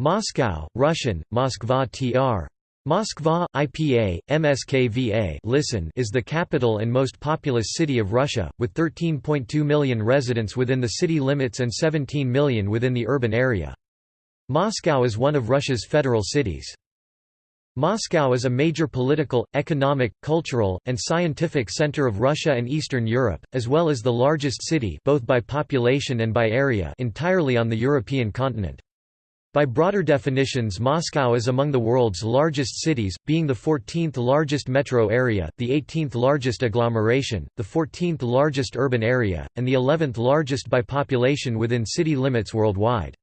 Moscow, Russian, Moskva tr. Moskva, IPA, MSKVA listen is the capital and most populous city of Russia, with 13.2 million residents within the city limits and 17 million within the urban area. Moscow is one of Russia's federal cities. Moscow is a major political, economic, cultural, and scientific center of Russia and Eastern Europe, as well as the largest city both by population and by area entirely on the European continent. By broader definitions Moscow is among the world's largest cities, being the 14th largest metro area, the 18th largest agglomeration, the 14th largest urban area, and the 11th largest by population within city limits worldwide.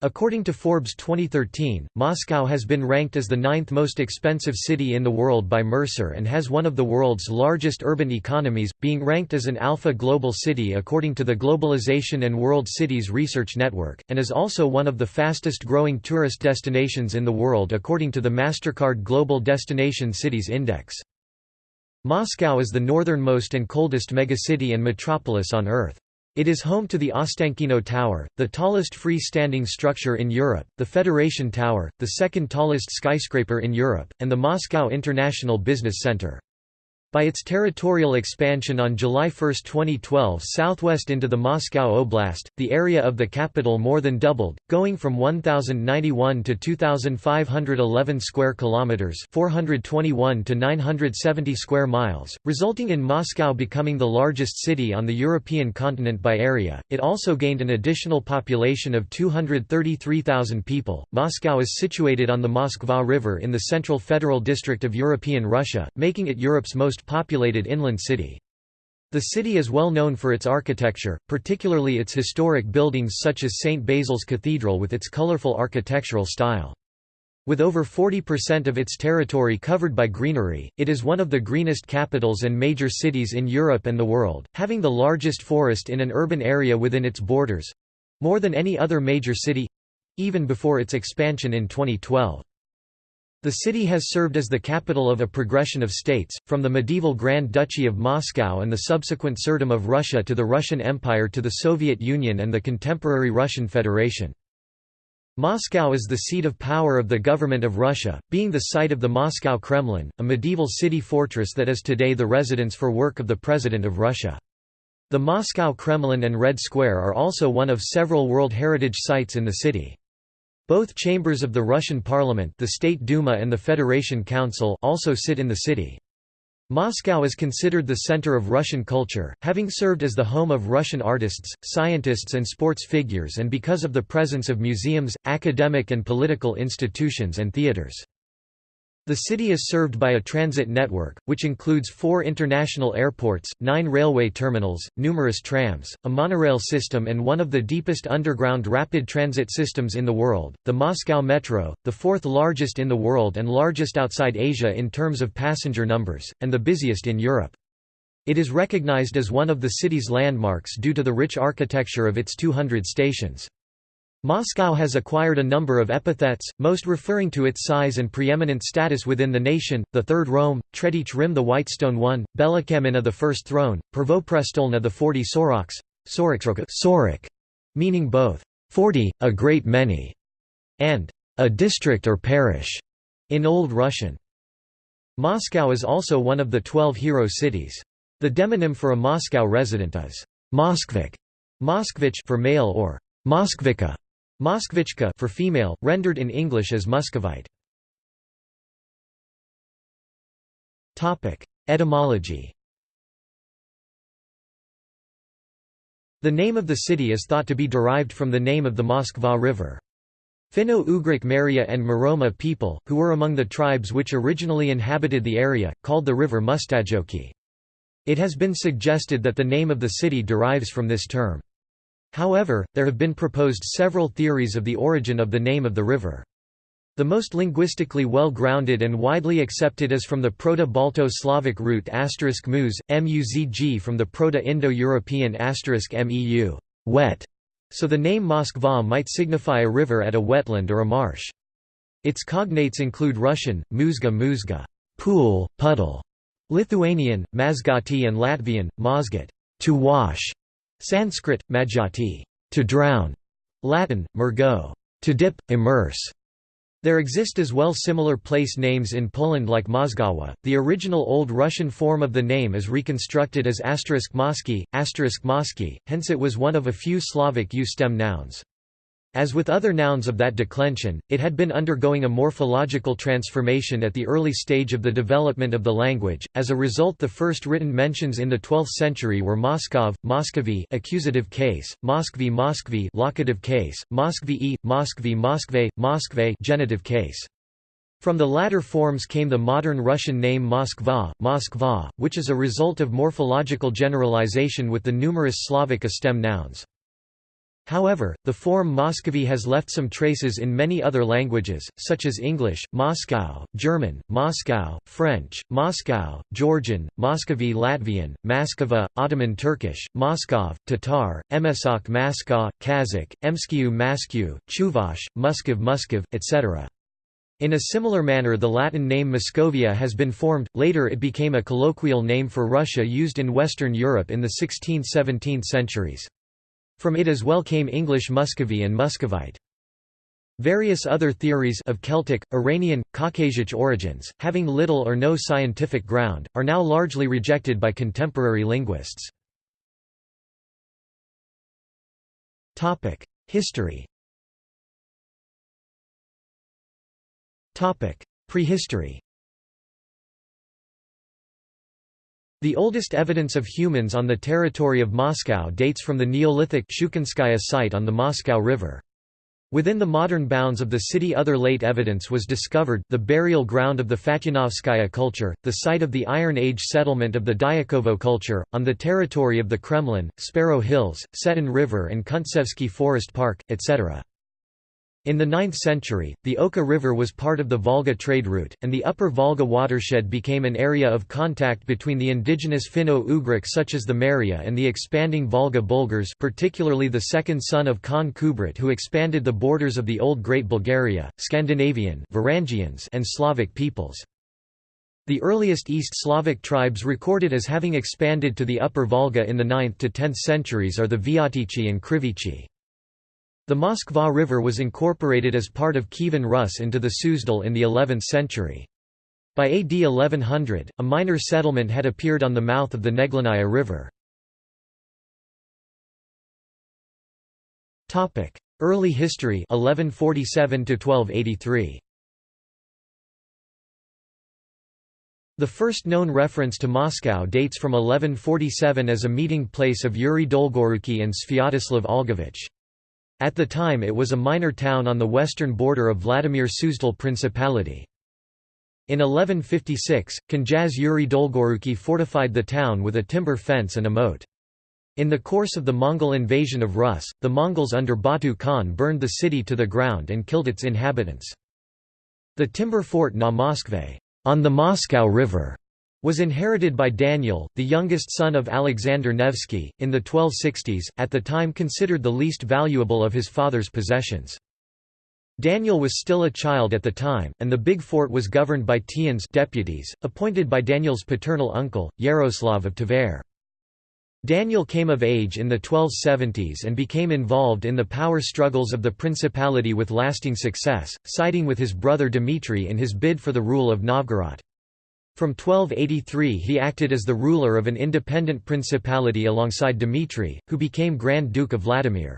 According to Forbes 2013, Moscow has been ranked as the ninth most expensive city in the world by Mercer and has one of the world's largest urban economies, being ranked as an Alpha Global City according to the Globalization and World Cities Research Network, and is also one of the fastest growing tourist destinations in the world according to the MasterCard Global Destination Cities Index. Moscow is the northernmost and coldest megacity and metropolis on Earth. It is home to the Ostankino Tower, the tallest free-standing structure in Europe, the Federation Tower, the second tallest skyscraper in Europe, and the Moscow International Business Center. By its territorial expansion on July 1, 2012 southwest into the Moscow Oblast, the area of the capital more than doubled, going from 1091 to 2511 square kilometers, 421 to 970 square miles, resulting in Moscow becoming the largest city on the European continent by area. It also gained an additional population of 233,000 people. Moscow is situated on the Moskva River in the Central Federal District of European Russia, making it Europe's most most populated inland city. The city is well known for its architecture, particularly its historic buildings such as St. Basil's Cathedral with its colorful architectural style. With over 40% of its territory covered by greenery, it is one of the greenest capitals and major cities in Europe and the world, having the largest forest in an urban area within its borders—more than any other major city—even before its expansion in 2012. The city has served as the capital of a progression of states, from the medieval Grand Duchy of Moscow and the subsequent Tsardom of Russia to the Russian Empire to the Soviet Union and the contemporary Russian Federation. Moscow is the seat of power of the government of Russia, being the site of the Moscow Kremlin, a medieval city fortress that is today the residence for work of the President of Russia. The Moscow Kremlin and Red Square are also one of several World Heritage Sites in the city. Both chambers of the Russian parliament the State Duma and the Federation Council also sit in the city. Moscow is considered the center of Russian culture, having served as the home of Russian artists, scientists and sports figures and because of the presence of museums, academic and political institutions and theaters. The city is served by a transit network, which includes four international airports, nine railway terminals, numerous trams, a monorail system and one of the deepest underground rapid transit systems in the world, the Moscow Metro, the fourth largest in the world and largest outside Asia in terms of passenger numbers, and the busiest in Europe. It is recognized as one of the city's landmarks due to the rich architecture of its 200 stations. Moscow has acquired a number of epithets, most referring to its size and preeminent status within the nation, the Third Rome, Tretich Rim the Whitestone One, Belakamina the First Throne, Prvoprestolna the Forty Soroks, Sorik, meaning both, forty, a great many, and a district or parish, in Old Russian. Moscow is also one of the twelve hero cities. The demonym for a Moscow resident is Moskvik, Moskvich for male or Moskvika Moskvichka for female, rendered in English as Muscovite. Etymology The name of the city is thought to be derived from the name of the Moskva River. Finno-Ugric Maria and Muroma people, who were among the tribes which originally inhabited the area, called the river Mustajoki. It has been suggested that the name of the city derives from this term. However, there have been proposed several theories of the origin of the name of the river. The most linguistically well-grounded and widely accepted is from the Proto-Balto-Slavic root *muz, muzg from the Proto-Indo-European *meu, wet, so the name Moskva might signify a river at a wetland or a marsh. Its cognates include Russian, muzga muzga, pool, puddle, Lithuanian, mazgati and Latvian, mozgat, to wash, Sanskrit, majati, to drown, Latin, mergo, to dip, immerse. There exist as well similar place names in Poland like Mozgawa. The original Old Russian form of the name is reconstructed as asterisk Mosky, asterisk Mosky, hence it was one of a few Slavic U-stem nouns. As with other nouns of that declension, it had been undergoing a morphological transformation at the early stage of the development of the language. As a result, the first written mentions in the 12th century were Moskov, Moscovy accusative case, Moskvy Moskvy locative case, Moskvy Moskvy Moskve, Moskve genitive case. From the latter forms came the modern Russian name Moskva, Moskva, which is a result of morphological generalization with the numerous Slavic stem nouns. However, the form Moscovy has left some traces in many other languages, such as English, Moscow, German, Moscow, French, Moscow, Georgian, Moscovy Latvian, Maskova, Ottoman Turkish, Moskov, Tatar, Emesak Maska, Kazakh, Emskiu Maskiu, Chuvash, Muskov Muskov, etc. In a similar manner the Latin name Muscovia has been formed, later it became a colloquial name for Russia used in Western Europe in the 16th–17th centuries. From it as well came English Muscovy and Muscovite. Various other theories of Celtic, Iranian, Caucasian origins, having little or no scientific ground, are now largely rejected by contemporary linguists. History Prehistory The oldest evidence of humans on the territory of Moscow dates from the Neolithic Shukinskaya site on the Moscow River. Within the modern bounds of the city other late evidence was discovered, the burial ground of the Fatyunovskaya culture, the site of the Iron Age settlement of the Dyakovo culture, on the territory of the Kremlin, Sparrow Hills, Setun River and Kuntsevsky Forest Park, etc. In the 9th century, the Oka River was part of the Volga trade route, and the upper Volga watershed became an area of contact between the indigenous Finno-Ugric such as the Maria and the expanding Volga Bulgars particularly the second son of Khan Kubrat who expanded the borders of the Old Great Bulgaria, Scandinavian Varangians and Slavic peoples. The earliest East Slavic tribes recorded as having expanded to the upper Volga in the 9th to 10th centuries are the Vyatychi and Krivichi. The Moskva River was incorporated as part of Kievan Rus into the Suzdal in the 11th century. By AD 1100, a minor settlement had appeared on the mouth of the Neglinnaya River. Early history 1147 1283. The first known reference to Moscow dates from 1147 as a meeting place of Yuri Dolgoruki and Sviatoslav Olgovich. At the time it was a minor town on the western border of Vladimir Suzdal Principality. In 1156, Knyaz Yuri Dolgoruki fortified the town with a timber fence and a moat. In the course of the Mongol invasion of Rus, the Mongols under Batu Khan burned the city to the ground and killed its inhabitants. The timber fort na Moskve on the Moscow River was inherited by Daniel, the youngest son of Alexander Nevsky, in the 1260s, at the time considered the least valuable of his father's possessions. Daniel was still a child at the time, and the big fort was governed by Tiens deputies, appointed by Daniel's paternal uncle, Yaroslav of Tver. Daniel came of age in the 1270s and became involved in the power struggles of the principality with lasting success, siding with his brother Dmitry in his bid for the rule of Novgorod. From 1283 he acted as the ruler of an independent principality alongside Dmitry, who became Grand Duke of Vladimir.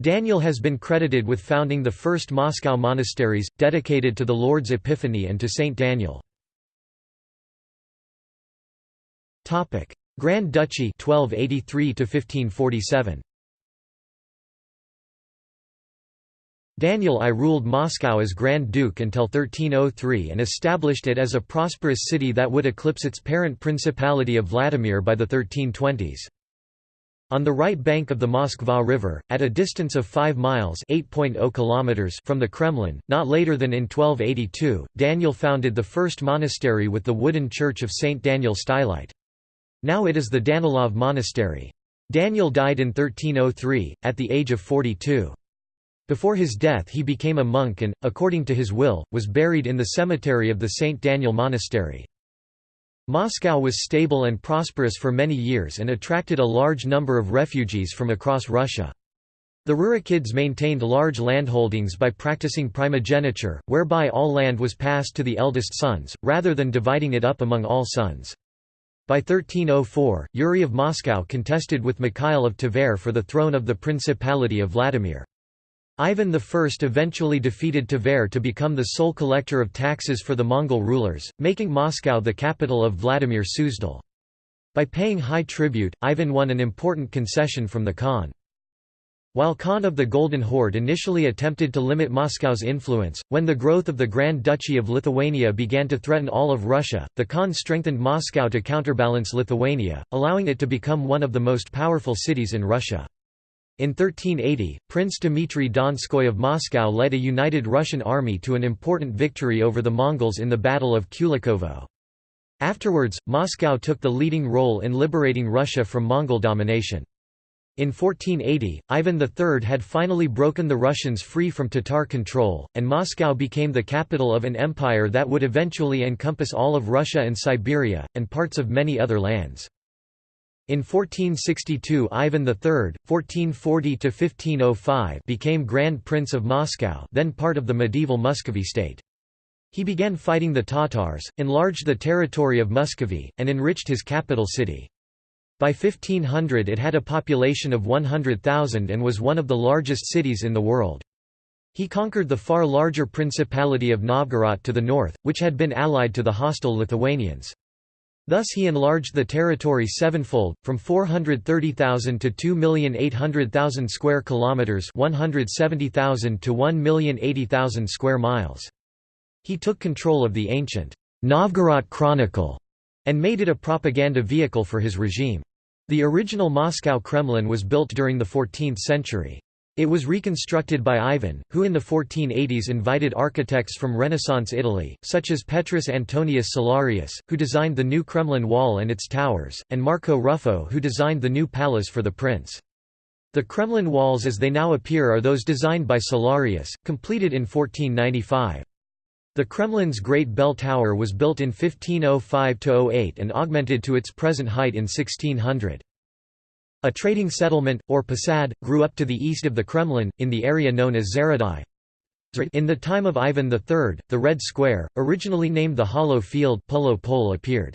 Daniel has been credited with founding the first Moscow monasteries, dedicated to the Lord's Epiphany and to Saint Daniel. Grand Duchy 1283 1547. Daniel I ruled Moscow as Grand Duke until 1303 and established it as a prosperous city that would eclipse its parent Principality of Vladimir by the 1320s. On the right bank of the Moskva River, at a distance of 5 miles oh kilometers from the Kremlin, not later than in 1282, Daniel founded the first monastery with the wooden church of St. Daniel Stylite. Now it is the Danilov Monastery. Daniel died in 1303, at the age of 42. Before his death he became a monk and, according to his will, was buried in the cemetery of the St. Daniel Monastery. Moscow was stable and prosperous for many years and attracted a large number of refugees from across Russia. The Rurikids maintained large landholdings by practicing primogeniture, whereby all land was passed to the eldest sons, rather than dividing it up among all sons. By 1304, Yuri of Moscow contested with Mikhail of Tver for the throne of the Principality of Vladimir. Ivan I eventually defeated Tver to become the sole collector of taxes for the Mongol rulers, making Moscow the capital of Vladimir Suzdal. By paying high tribute, Ivan won an important concession from the Khan. While Khan of the Golden Horde initially attempted to limit Moscow's influence, when the growth of the Grand Duchy of Lithuania began to threaten all of Russia, the Khan strengthened Moscow to counterbalance Lithuania, allowing it to become one of the most powerful cities in Russia. In 1380, Prince Dmitry Donskoy of Moscow led a united Russian army to an important victory over the Mongols in the Battle of Kulikovo. Afterwards, Moscow took the leading role in liberating Russia from Mongol domination. In 1480, Ivan III had finally broken the Russians free from Tatar control, and Moscow became the capital of an empire that would eventually encompass all of Russia and Siberia, and parts of many other lands. In 1462 Ivan III, 1440–1505 became Grand Prince of Moscow then part of the medieval Muscovy state. He began fighting the Tatars, enlarged the territory of Muscovy, and enriched his capital city. By 1500 it had a population of 100,000 and was one of the largest cities in the world. He conquered the far larger Principality of Novgorod to the north, which had been allied to the hostile Lithuanians. Thus he enlarged the territory sevenfold, from 430,000 to 2,800,000 square kilometers, 170,000 to 1,080,000 square miles. He took control of the ancient Novgorod Chronicle and made it a propaganda vehicle for his regime. The original Moscow Kremlin was built during the 14th century. It was reconstructed by Ivan, who in the 1480s invited architects from Renaissance Italy, such as Petrus Antonius Solarius, who designed the new Kremlin wall and its towers, and Marco Ruffo who designed the new palace for the prince. The Kremlin walls as they now appear are those designed by Solarius, completed in 1495. The Kremlin's Great Bell Tower was built in 1505–08 and augmented to its present height in 1600. A trading settlement, or posad, grew up to the east of the Kremlin, in the area known as Zaradai. In the time of Ivan III, the Red Square, originally named the Hollow Field Polo appeared.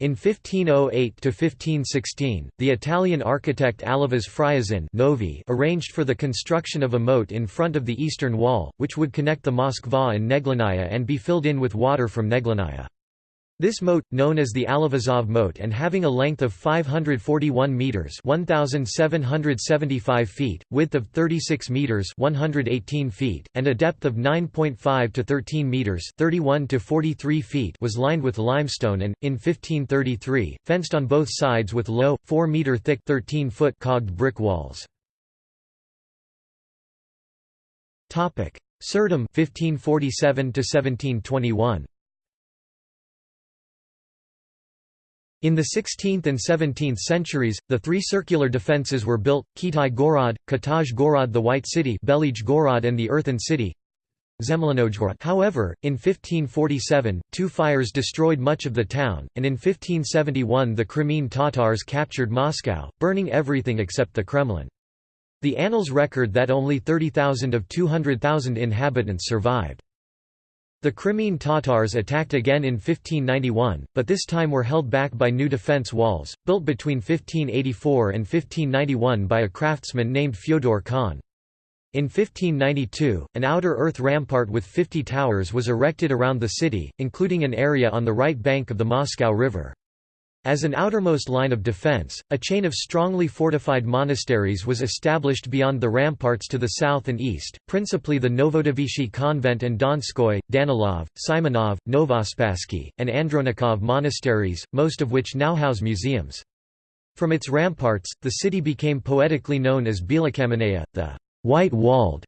In 1508–1516, the Italian architect Alivas Friazin Novi arranged for the construction of a moat in front of the eastern wall, which would connect the Moskva and Neglinnaya and be filled in with water from Neglinnaya. This moat, known as the Alivazov moat and having a length of 541 meters (1775 feet), width of 36 meters (118 feet), and a depth of 9.5 to 13 meters (31 to 43 feet), was lined with limestone and in 1533 fenced on both sides with low, 4 meter thick, 13 foot cogged brick walls. Topic: Tsardom 1547 to 1721. In the 16th and 17th centuries, the three circular defences were built, Kitai Gorod, Kataj Gorod the White City Belij Gorod and the Earthen City However, in 1547, two fires destroyed much of the town, and in 1571 the Crimean Tatars captured Moscow, burning everything except the Kremlin. The annals record that only 30,000 of 200,000 inhabitants survived. The Crimean Tatars attacked again in 1591, but this time were held back by new defence walls, built between 1584 and 1591 by a craftsman named Fyodor Khan. In 1592, an outer earth rampart with 50 towers was erected around the city, including an area on the right bank of the Moscow River. As an outermost line of defense, a chain of strongly fortified monasteries was established beyond the ramparts to the south and east, principally the Novodevichy convent and Donskoy, Danilov, Simonov, Novospassky, and Andronikov monasteries, most of which now house museums. From its ramparts, the city became poetically known as Belokamenaya, the white-walled.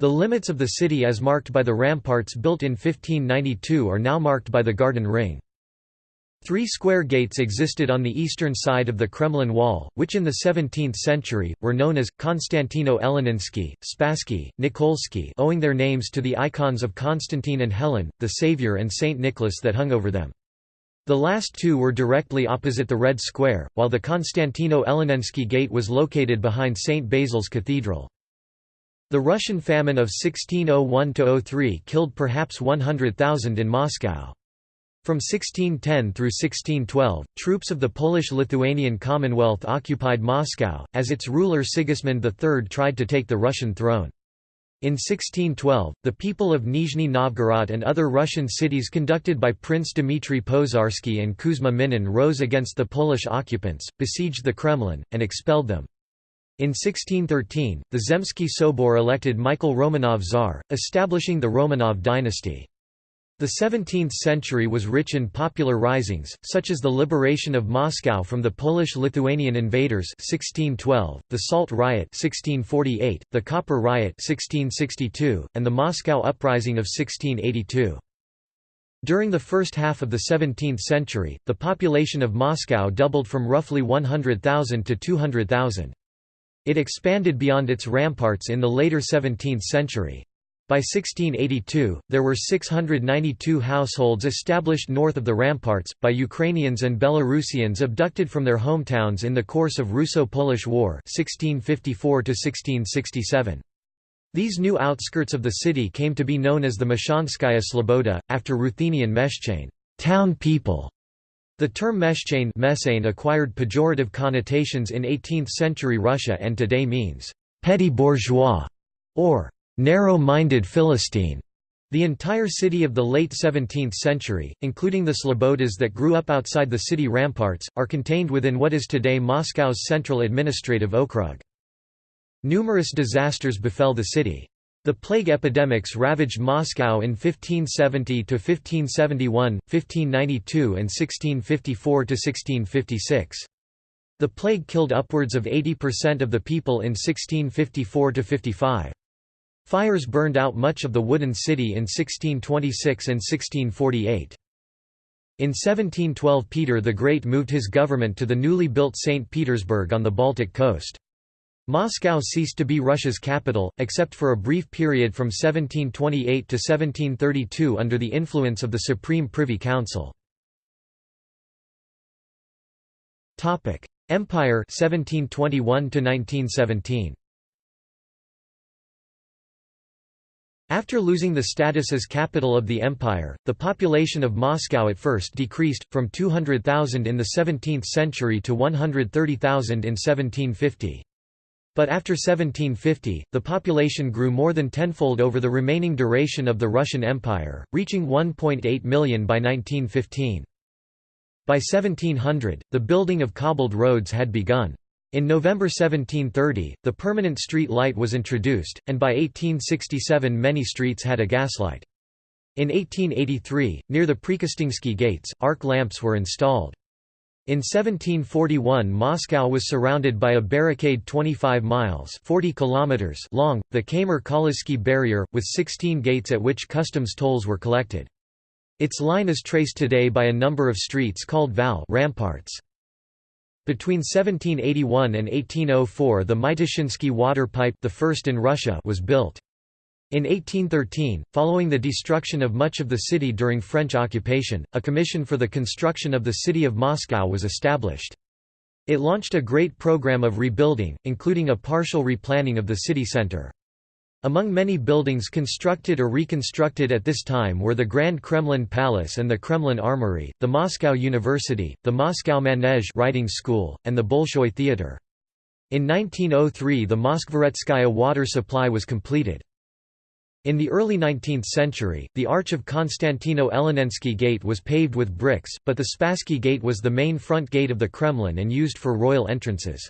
The limits of the city as marked by the ramparts built in 1592 are now marked by the Garden Ring. Three square gates existed on the eastern side of the Kremlin wall, which in the 17th century, were known as, Konstantino Eleninsky, Spassky, Nikolsky owing their names to the icons of Constantine and Helen, the Savior and Saint Nicholas that hung over them. The last two were directly opposite the Red Square, while the Konstantino Eleninsky Gate was located behind St. Basil's Cathedral. The Russian famine of 1601–03 killed perhaps 100,000 in Moscow. From 1610 through 1612, troops of the Polish-Lithuanian Commonwealth occupied Moscow, as its ruler Sigismund III tried to take the Russian throne. In 1612, the people of Nizhny Novgorod and other Russian cities conducted by Prince Dmitry Pozharsky and Kuzma Minin rose against the Polish occupants, besieged the Kremlin, and expelled them. In 1613, the Zemsky Sobor elected Michael Romanov Tsar, establishing the Romanov dynasty. The 17th century was rich in popular risings, such as the liberation of Moscow from the Polish-Lithuanian invaders 1612, the Salt Riot 1648, the Copper Riot 1662, and the Moscow Uprising of 1682. During the first half of the 17th century, the population of Moscow doubled from roughly 100,000 to 200,000. It expanded beyond its ramparts in the later 17th century. By 1682, there were 692 households established north of the ramparts, by Ukrainians and Belarusians abducted from their hometowns in the course of Russo-Polish War 1654 These new outskirts of the city came to be known as the Meshchanskaya Sloboda, after Ruthenian Meshchain town people". The term Meshchain acquired pejorative connotations in 18th-century Russia and today means «petty bourgeois» or narrow-minded Philistine. The entire city of the late 17th century, including the Slobodas that grew up outside the city ramparts, are contained within what is today Moscow's central administrative okrug. Numerous disasters befell the city. The plague epidemics ravaged Moscow in 1570 to 1571, 1592 and 1654 to 1656. The plague killed upwards of 80% of the people in 1654–55. Fires burned out much of the wooden city in 1626 and 1648. In 1712 Peter the Great moved his government to the newly built St. Petersburg on the Baltic coast. Moscow ceased to be Russia's capital, except for a brief period from 1728 to 1732 under the influence of the Supreme Privy Council. Empire 1721 to 1917 After losing the status as capital of the empire, the population of Moscow at first decreased, from 200,000 in the 17th century to 130,000 in 1750. But after 1750, the population grew more than tenfold over the remaining duration of the Russian Empire, reaching 1.8 million by 1915. By 1700, the building of cobbled roads had begun. In November 1730, the permanent street light was introduced, and by 1867 many streets had a gaslight. In 1883, near the Prekostinsky gates, arc lamps were installed. In 1741 Moscow was surrounded by a barricade 25 miles 40 kilometers long, the Khamar-Kalisky barrier, with 16 gates at which customs tolls were collected. Its line is traced today by a number of streets called Val ramparts. Between 1781 and 1804 the Mytishchinsky water pipe the first in Russia was built. In 1813, following the destruction of much of the city during French occupation, a commission for the construction of the city of Moscow was established. It launched a great program of rebuilding, including a partial replanning of the city center. Among many buildings constructed or reconstructed at this time were the Grand Kremlin Palace and the Kremlin Armory, the Moscow University, the Moscow Manege writing school, and the Bolshoi Theatre. In 1903 the Moskvoretskaya water supply was completed. In the early 19th century, the arch of Konstantino Eleninsky Gate was paved with bricks, but the Spassky Gate was the main front gate of the Kremlin and used for royal entrances.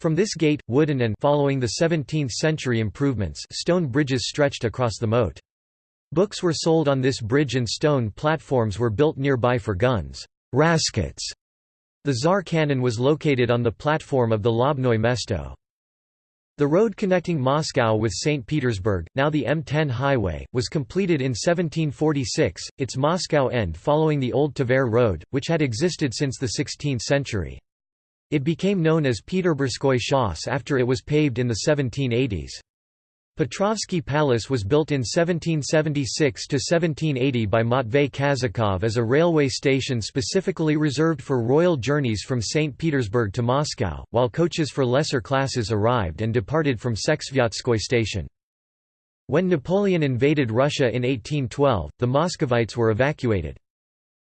From this gate, wooden and following the 17th-century improvements stone bridges stretched across the moat. Books were sold on this bridge and stone platforms were built nearby for guns. Raskets. The Tsar cannon was located on the platform of the Lobnoy Mesto. The road connecting Moscow with St. Petersburg, now the M10 highway, was completed in 1746, its Moscow end following the old Tver road, which had existed since the 16th century. It became known as Peterburskoy Shos after it was paved in the 1780s. Petrovsky Palace was built in 1776–1780 by Matvey Kazakov as a railway station specifically reserved for royal journeys from St. Petersburg to Moscow, while coaches for lesser classes arrived and departed from Seksvyatskoye station. When Napoleon invaded Russia in 1812, the Muscovites were evacuated.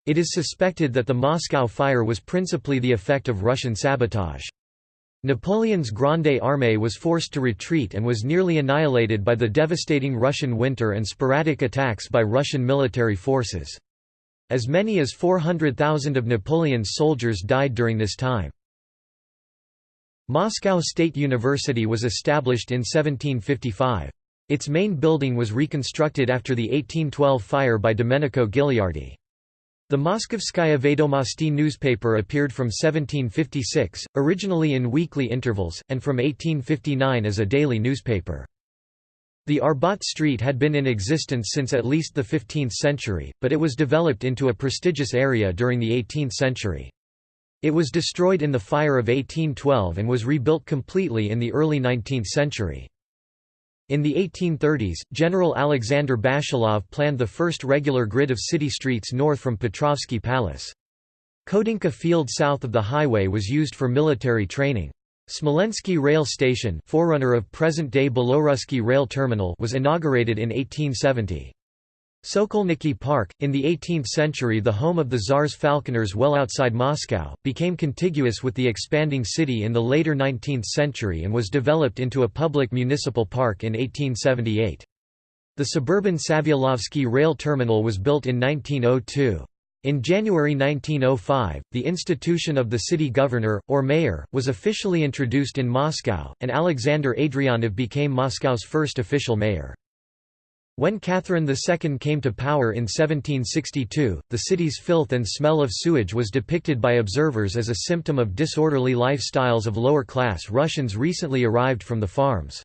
It is suspected that the Moscow fire was principally the effect of Russian sabotage. Napoleon's Grande Armée was forced to retreat and was nearly annihilated by the devastating Russian winter and sporadic attacks by Russian military forces. As many as 400,000 of Napoleon's soldiers died during this time. Moscow State University was established in 1755. Its main building was reconstructed after the 1812 fire by Domenico Gilardi. The Moskovskaya Vedomosti newspaper appeared from 1756, originally in weekly intervals, and from 1859 as a daily newspaper. The Arbat Street had been in existence since at least the 15th century, but it was developed into a prestigious area during the 18th century. It was destroyed in the fire of 1812 and was rebuilt completely in the early 19th century. In the 1830s, General Alexander Bashilov planned the first regular grid of city streets north from Petrovsky Palace. Khodynka Field south of the highway was used for military training. Smolensky Rail Station forerunner of present-day Belorusky Rail Terminal was inaugurated in 1870. Sokolniki Park, in the 18th century the home of the Tsar's falconers well outside Moscow, became contiguous with the expanding city in the later 19th century and was developed into a public municipal park in 1878. The suburban Savyolovsky rail terminal was built in 1902. In January 1905, the institution of the city governor, or mayor, was officially introduced in Moscow, and Alexander Adrianov became Moscow's first official mayor. When Catherine II came to power in 1762, the city's filth and smell of sewage was depicted by observers as a symptom of disorderly lifestyles of lower-class Russians recently arrived from the farms.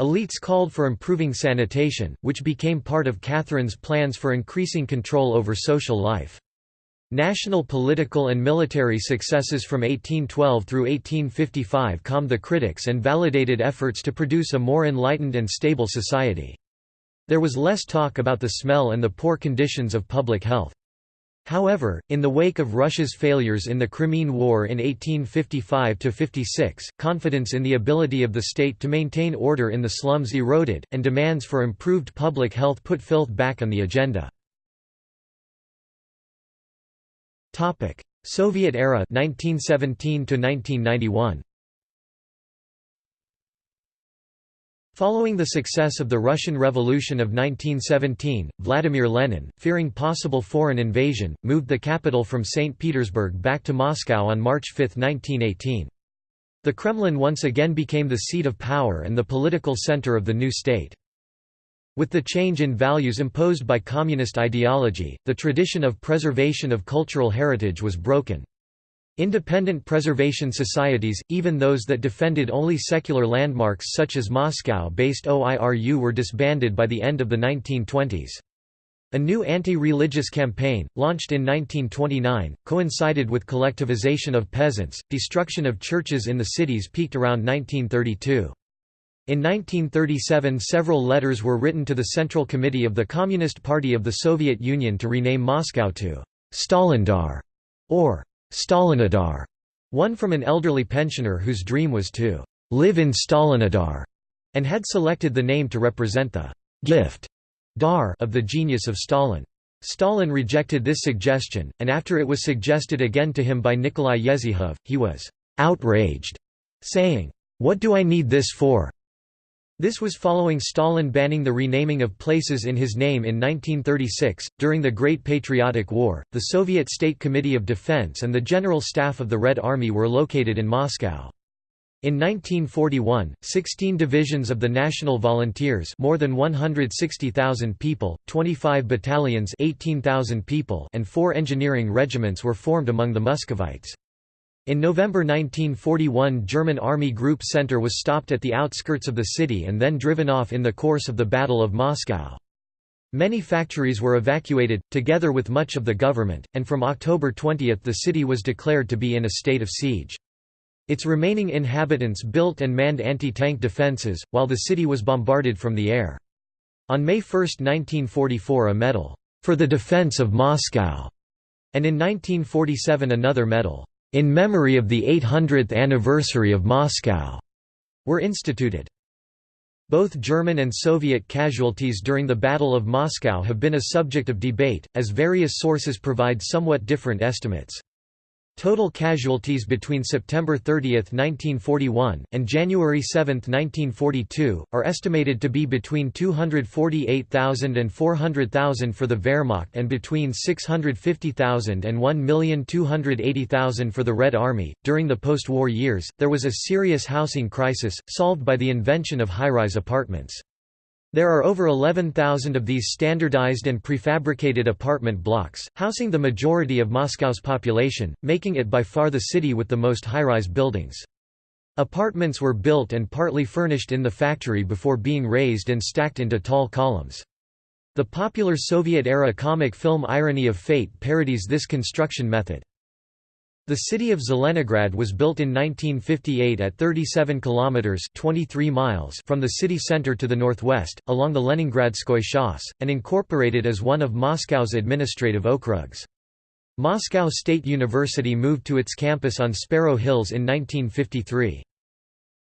Elites called for improving sanitation, which became part of Catherine's plans for increasing control over social life. National political and military successes from 1812 through 1855 calmed the critics and validated efforts to produce a more enlightened and stable society. There was less talk about the smell and the poor conditions of public health. However, in the wake of Russia's failures in the Crimean War in 1855–56, confidence in the ability of the state to maintain order in the slums eroded, and demands for improved public health put filth back on the agenda. Soviet era 1917 1991. Following the success of the Russian Revolution of 1917, Vladimir Lenin, fearing possible foreign invasion, moved the capital from St. Petersburg back to Moscow on March 5, 1918. The Kremlin once again became the seat of power and the political center of the new state. With the change in values imposed by communist ideology, the tradition of preservation of cultural heritage was broken. Independent preservation societies, even those that defended only secular landmarks such as Moscow-based OIRU were disbanded by the end of the 1920s. A new anti-religious campaign, launched in 1929, coincided with collectivization of peasants. Destruction of churches in the cities peaked around 1932. In 1937 several letters were written to the Central Committee of the Communist Party of the Soviet Union to rename Moscow to Stalindar or Stalinodar, one from an elderly pensioner whose dream was to live in Stalinodar, and had selected the name to represent the gift dar of the genius of Stalin. Stalin rejected this suggestion, and after it was suggested again to him by Nikolai Yezhov, he was outraged, saying, "'What do I need this for? This was following Stalin banning the renaming of places in his name in 1936. During the Great Patriotic War, the Soviet State Committee of Defense and the General Staff of the Red Army were located in Moscow. In 1941, 16 divisions of the National Volunteers more than 160,000 people, 25 battalions 18,000 people and four engineering regiments were formed among the Muscovites. In November 1941 German Army Group Center was stopped at the outskirts of the city and then driven off in the course of the Battle of Moscow. Many factories were evacuated, together with much of the government, and from October 20 the city was declared to be in a state of siege. Its remaining inhabitants built and manned anti-tank defences, while the city was bombarded from the air. On May 1, 1944 a medal, "'For the Defense of Moscow' and in 1947 another medal, "'In Memory of the 800th Anniversary of Moscow' were instituted. Both German and Soviet casualties during the Battle of Moscow have been a subject of debate, as various sources provide somewhat different estimates. Total casualties between September 30, 1941, and January 7, 1942, are estimated to be between 248,000 and 400,000 for the Wehrmacht and between 650,000 and 1,280,000 for the Red Army. During the post war years, there was a serious housing crisis, solved by the invention of high rise apartments. There are over 11,000 of these standardized and prefabricated apartment blocks, housing the majority of Moscow's population, making it by far the city with the most high-rise buildings. Apartments were built and partly furnished in the factory before being raised and stacked into tall columns. The popular Soviet-era comic film Irony of Fate parodies this construction method. The city of Zelenograd was built in 1958 at 37 kilometers (23 miles) from the city center to the northwest, along the Leningradskoy Shas, and incorporated as one of Moscow's administrative okrugs. Moscow State University moved to its campus on Sparrow Hills in 1953.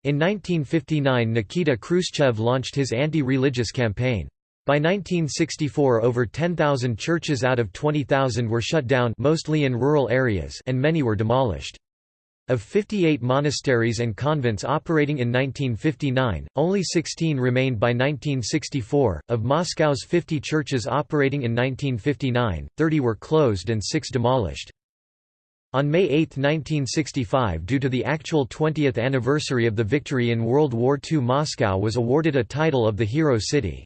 In 1959 Nikita Khrushchev launched his anti-religious campaign. By 1964 over 10,000 churches out of 20,000 were shut down mostly in rural areas and many were demolished. Of 58 monasteries and convents operating in 1959, only 16 remained by 1964. Of Moscow's 50 churches operating in 1959, 30 were closed and 6 demolished. On May 8, 1965 due to the actual 20th anniversary of the victory in World War II Moscow was awarded a title of the Hero City.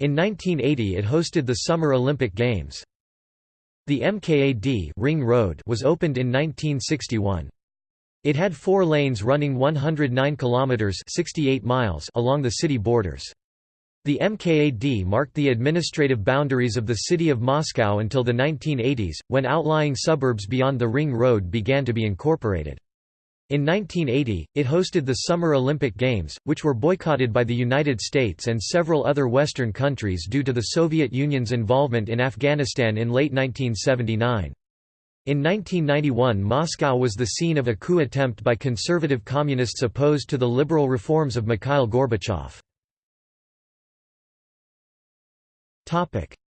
In 1980 it hosted the Summer Olympic Games. The MKAD Ring Road was opened in 1961. It had four lanes running 109 kilometers 68 miles along the city borders. The MKAD marked the administrative boundaries of the city of Moscow until the 1980s, when outlying suburbs beyond the Ring Road began to be incorporated. In 1980, it hosted the Summer Olympic Games, which were boycotted by the United States and several other Western countries due to the Soviet Union's involvement in Afghanistan in late 1979. In 1991 Moscow was the scene of a coup attempt by conservative communists opposed to the liberal reforms of Mikhail Gorbachev.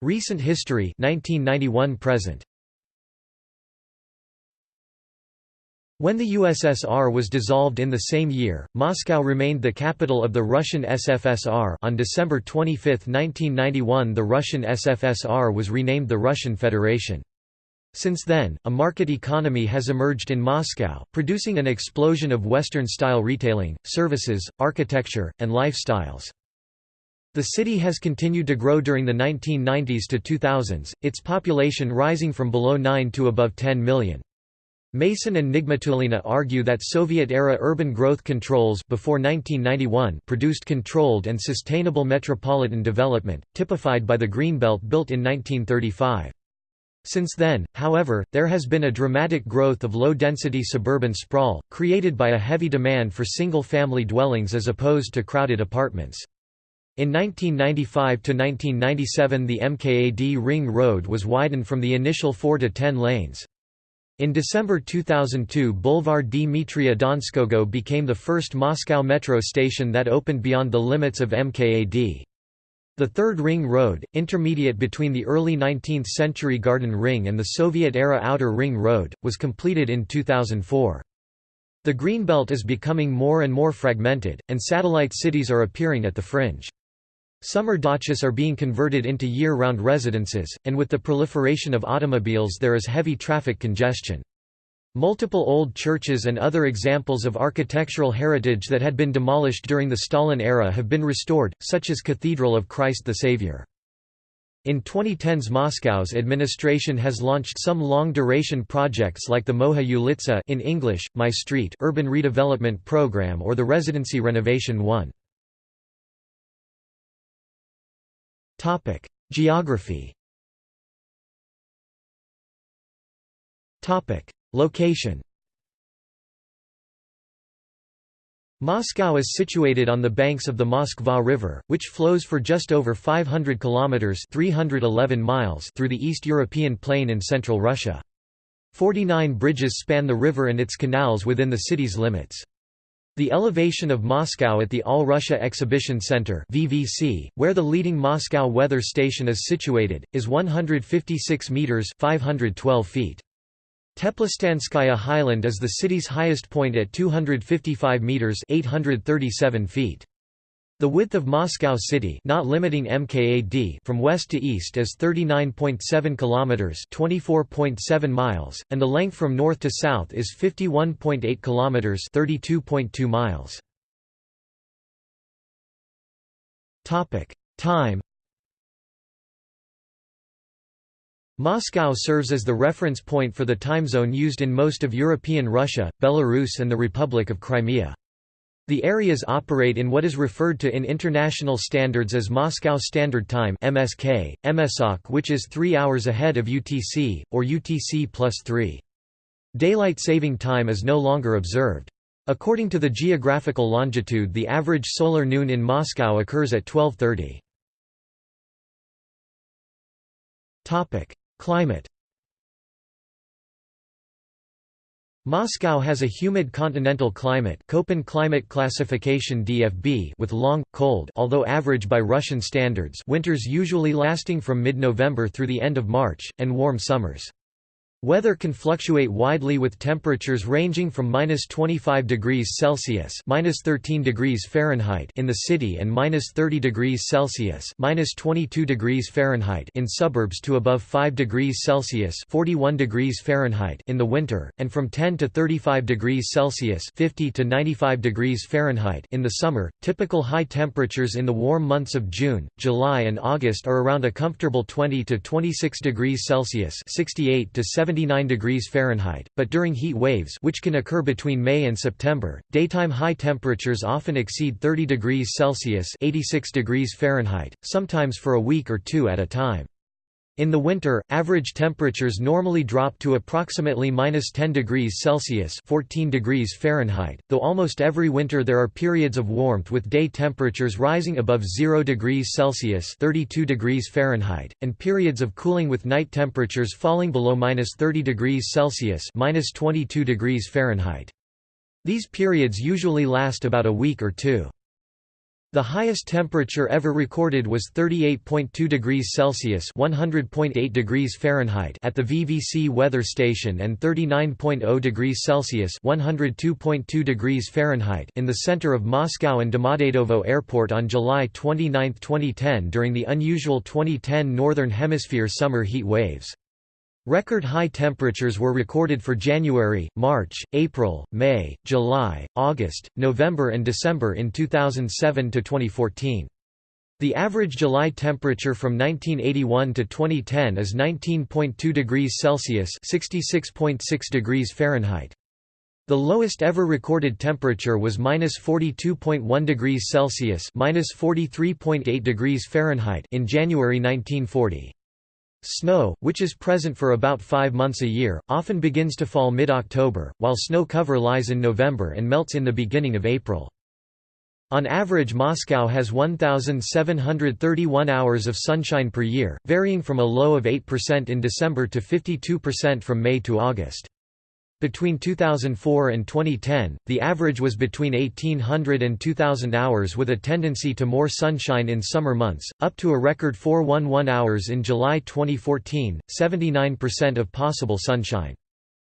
Recent history 1991 present When the USSR was dissolved in the same year, Moscow remained the capital of the Russian SFSR on December 25, 1991 the Russian SFSR was renamed the Russian Federation. Since then, a market economy has emerged in Moscow, producing an explosion of Western-style retailing, services, architecture, and lifestyles. The city has continued to grow during the 1990s to 2000s, its population rising from below 9 to above 10 million. Mason and Nigmatulina argue that Soviet-era urban growth controls before 1991 produced controlled and sustainable metropolitan development, typified by the Greenbelt built in 1935. Since then, however, there has been a dramatic growth of low-density suburban sprawl, created by a heavy demand for single-family dwellings as opposed to crowded apartments. In 1995–1997 the MKAD Ring Road was widened from the initial 4 to 10 lanes. In December 2002 Boulevard Dmitria Donskogo became the first Moscow metro station that opened beyond the limits of MKAD. The Third Ring Road, intermediate between the early 19th-century Garden Ring and the Soviet-era Outer Ring Road, was completed in 2004. The Greenbelt is becoming more and more fragmented, and satellite cities are appearing at the fringe. Summer dachas are being converted into year-round residences, and with the proliferation of automobiles there is heavy traffic congestion. Multiple old churches and other examples of architectural heritage that had been demolished during the Stalin era have been restored, such as Cathedral of Christ the Savior. In 2010s Moscow's administration has launched some long-duration projects like the Moya Ulitsa in English, My Street urban redevelopment program or the Residency Renovation 1. Topic: Geography. Topic: Location. Moscow is situated on the banks of the Moskva River, which flows for just over 500 kilometers (311 miles) through the East European plain in central Russia. 49 bridges span the river and its canals within the city's limits. The elevation of Moscow at the All Russia Exhibition Center (VVC), where the leading Moscow weather station is situated, is 156 meters (512 feet). Teplostanskaya Highland is the city's highest point at 255 meters (837 feet). The width of Moscow city, not limiting MKAD, from west to east is 39.7 kilometers, 24.7 miles, and the length from north to south is 51.8 kilometers, 32.2 miles. Topic: Time Moscow serves as the reference point for the time zone used in most of European Russia, Belarus and the Republic of Crimea. The areas operate in what is referred to in international standards as Moscow Standard Time MSK, MSOK which is 3 hours ahead of UTC, or UTC plus 3. Daylight saving time is no longer observed. According to the geographical longitude the average solar noon in Moscow occurs at 1230. Climate Moscow has a humid continental climate Köppen climate classification DFB with long, cold although average by Russian standards winters usually lasting from mid-November through the end of March, and warm summers. Weather can fluctuate widely with temperatures ranging from minus 25 degrees Celsius minus 13 degrees Fahrenheit in the city and minus 30 degrees Celsius minus 22 degrees Fahrenheit in suburbs to above 5 degrees Celsius 41 degrees Fahrenheit in the winter, and from 10 to 35 degrees Celsius 50 to 95 degrees Fahrenheit in the summer. Typical high temperatures in the warm months of June, July, and August are around a comfortable 20 to 26 degrees Celsius 68 to 70 79 degrees Fahrenheit, but during heat waves which can occur between May and September, daytime high temperatures often exceed 30 degrees Celsius 86 degrees Fahrenheit, sometimes for a week or two at a time. In the winter, average temperatures normally drop to approximately minus 10 degrees Celsius 14 degrees Fahrenheit, though almost every winter there are periods of warmth with day temperatures rising above 0 degrees Celsius 32 degrees Fahrenheit, and periods of cooling with night temperatures falling below minus 30 degrees Celsius minus 22 degrees Fahrenheit. These periods usually last about a week or two. The highest temperature ever recorded was 38.2 degrees Celsius (100.8 degrees Fahrenheit) at the VVC weather station and 39.0 degrees Celsius (102.2 degrees Fahrenheit) in the center of Moscow and Domodedovo Airport on July 29, 2010 during the unusual 2010 Northern Hemisphere summer heat waves. Record high temperatures were recorded for January, March, April, May, July, August, November and December in 2007 to 2014. The average July temperature from 1981 to 2010 is 19.2 degrees Celsius (66.6 degrees Fahrenheit). The lowest ever recorded temperature was -42.1 degrees Celsius (-43.8 degrees Fahrenheit) in January 1940. Snow, which is present for about five months a year, often begins to fall mid-October, while snow cover lies in November and melts in the beginning of April. On average Moscow has 1,731 hours of sunshine per year, varying from a low of 8% in December to 52% from May to August. Between 2004 and 2010, the average was between 1800 and 2000 hours with a tendency to more sunshine in summer months, up to a record 411 hours in July 2014, 79% of possible sunshine.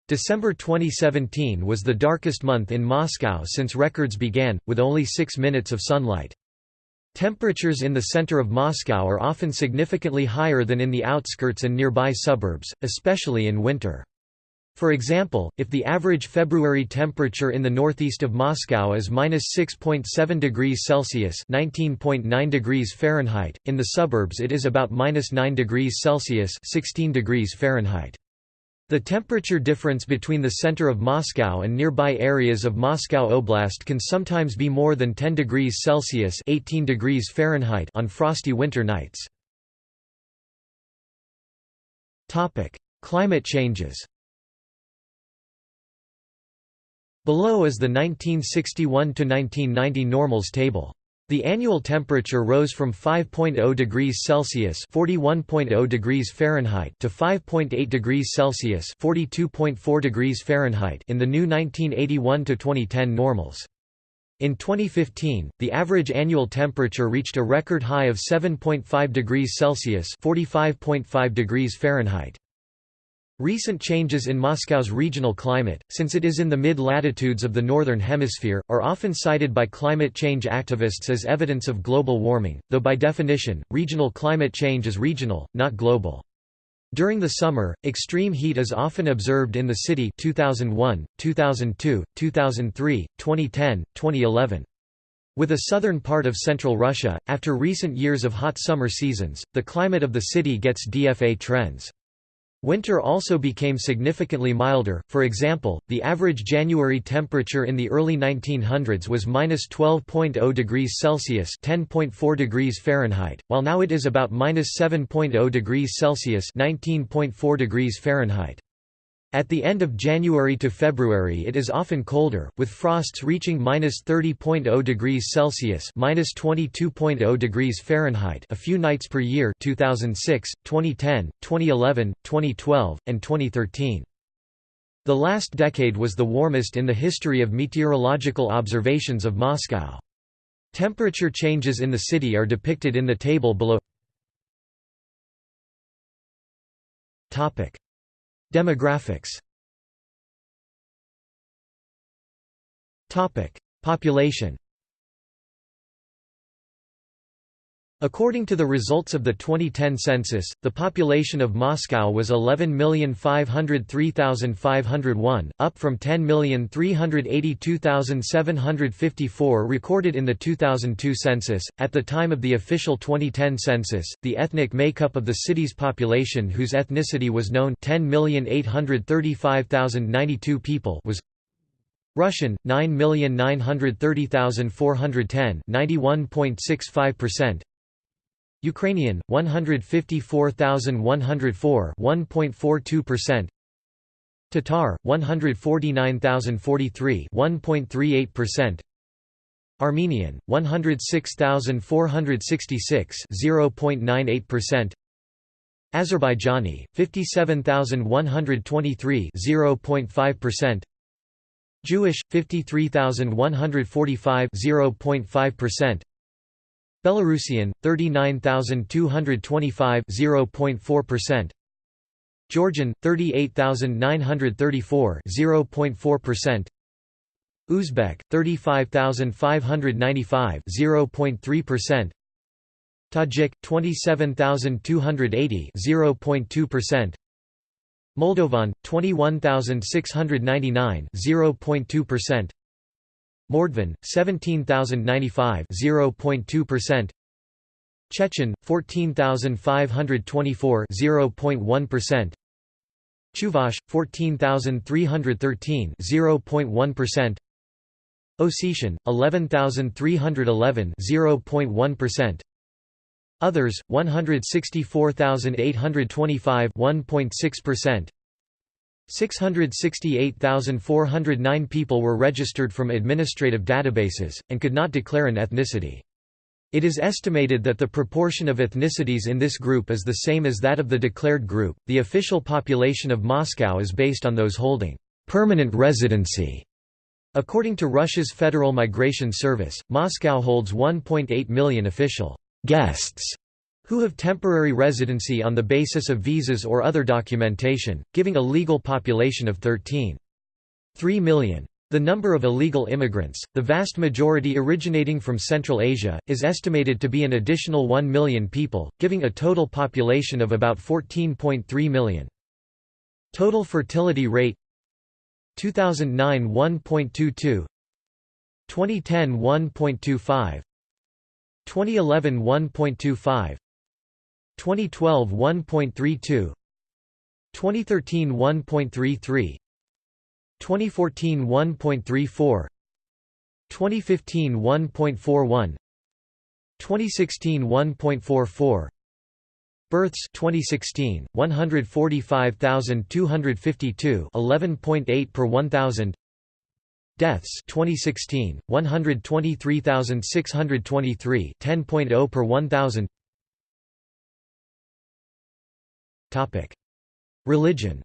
December 2017 was the darkest month in Moscow since records began, with only 6 minutes of sunlight. Temperatures in the center of Moscow are often significantly higher than in the outskirts and nearby suburbs, especially in winter. For example, if the average February temperature in the northeast of Moscow is minus 6.7 degrees Celsius (19.9 degrees Fahrenheit), in the suburbs it is about minus 9 degrees Celsius (16 degrees Fahrenheit). The temperature difference between the center of Moscow and nearby areas of Moscow Oblast can sometimes be more than 10 degrees Celsius (18 degrees Fahrenheit) on frosty winter nights. Topic: Climate changes. Below is the 1961–1990 normals table. The annual temperature rose from 5.0 degrees Celsius (41.0 degrees Fahrenheit) to 5.8 degrees Celsius (42.4 degrees Fahrenheit) in the new 1981 to 2010 normals. In 2015, the average annual temperature reached a record high of 7.5 degrees Celsius (45.5 degrees Fahrenheit). Recent changes in Moscow's regional climate, since it is in the mid-latitudes of the Northern Hemisphere, are often cited by climate change activists as evidence of global warming, though by definition, regional climate change is regional, not global. During the summer, extreme heat is often observed in the city 2001, 2002, 2003, 2010, 2011. With a southern part of central Russia, after recent years of hot summer seasons, the climate of the city gets DFA trends. Winter also became significantly milder, for example, the average January temperature in the early 1900s was minus 12.0 degrees Celsius (10.4 degrees Fahrenheit), while now it is about minus 7.0 degrees Celsius (19.4 degrees Fahrenheit). At the end of January to February it is often colder, with frosts reaching minus 30.0 degrees Celsius 22.0 degrees Fahrenheit a few nights per year 2006, 2010, 2011, 2012, and 2013. The last decade was the warmest in the history of meteorological observations of Moscow. Temperature changes in the city are depicted in the table below Demographics. Population According to the results of the 2010 census, the population of Moscow was 11,503,501, up from 10,382,754 recorded in the 2002 census. At the time of the official 2010 census, the ethnic makeup of the city's population whose ethnicity was known 10,835,092 people was Russian 9,930,410 91.65% Ukrainian 154,104 1.42% Tatar 149,043 1.38% Armenian 106,466 0.98% Azerbaijani 57,123 0.5% Jewish 53,145 0.5% Belarusian 39225 0.4% Georgian 38934 0.4% Uzbek 35595 0.3% Tajik 27280 0.2% Moldovan 21699 0.2% Mordvin 17095 0.2% Chechen 14524 0.1% Chuvash 14313 0.1% Ossetian 11311 0.1% Others 164825 1.6% 668,409 people were registered from administrative databases, and could not declare an ethnicity. It is estimated that the proportion of ethnicities in this group is the same as that of the declared group. The official population of Moscow is based on those holding permanent residency. According to Russia's Federal Migration Service, Moscow holds 1.8 million official guests who have temporary residency on the basis of visas or other documentation, giving a legal population of 13.3 million. The number of illegal immigrants, the vast majority originating from Central Asia, is estimated to be an additional 1 million people, giving a total population of about 14.3 million. Total fertility rate 2009 1.22 2010 1.25 2011 1.25 2012 1.32 2013 1.33 2014 1.34 2015 1.41 2016 1.44 Births 2016 145,252 11.8 per 1000 Deaths 2016 123,623 10.0 per 1000 Religion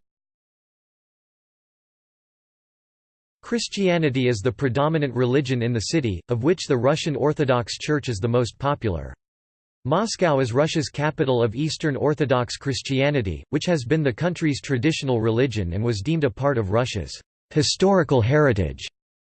Christianity is the predominant religion in the city, of which the Russian Orthodox Church is the most popular. Moscow is Russia's capital of Eastern Orthodox Christianity, which has been the country's traditional religion and was deemed a part of Russia's historical heritage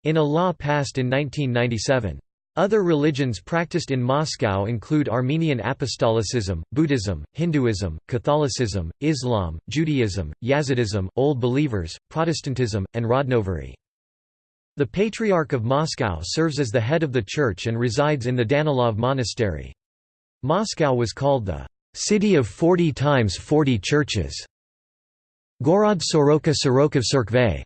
in a law passed in 1997. Other religions practiced in Moscow include Armenian Apostolicism, Buddhism, Hinduism, Catholicism, Islam, Judaism, Yazidism, Old Believers, Protestantism, and Rodnovery. The Patriarch of Moscow serves as the head of the church and resides in the Danilov Monastery. Moscow was called the city of 40 times 40 churches. Gorod Soroka Sorokov.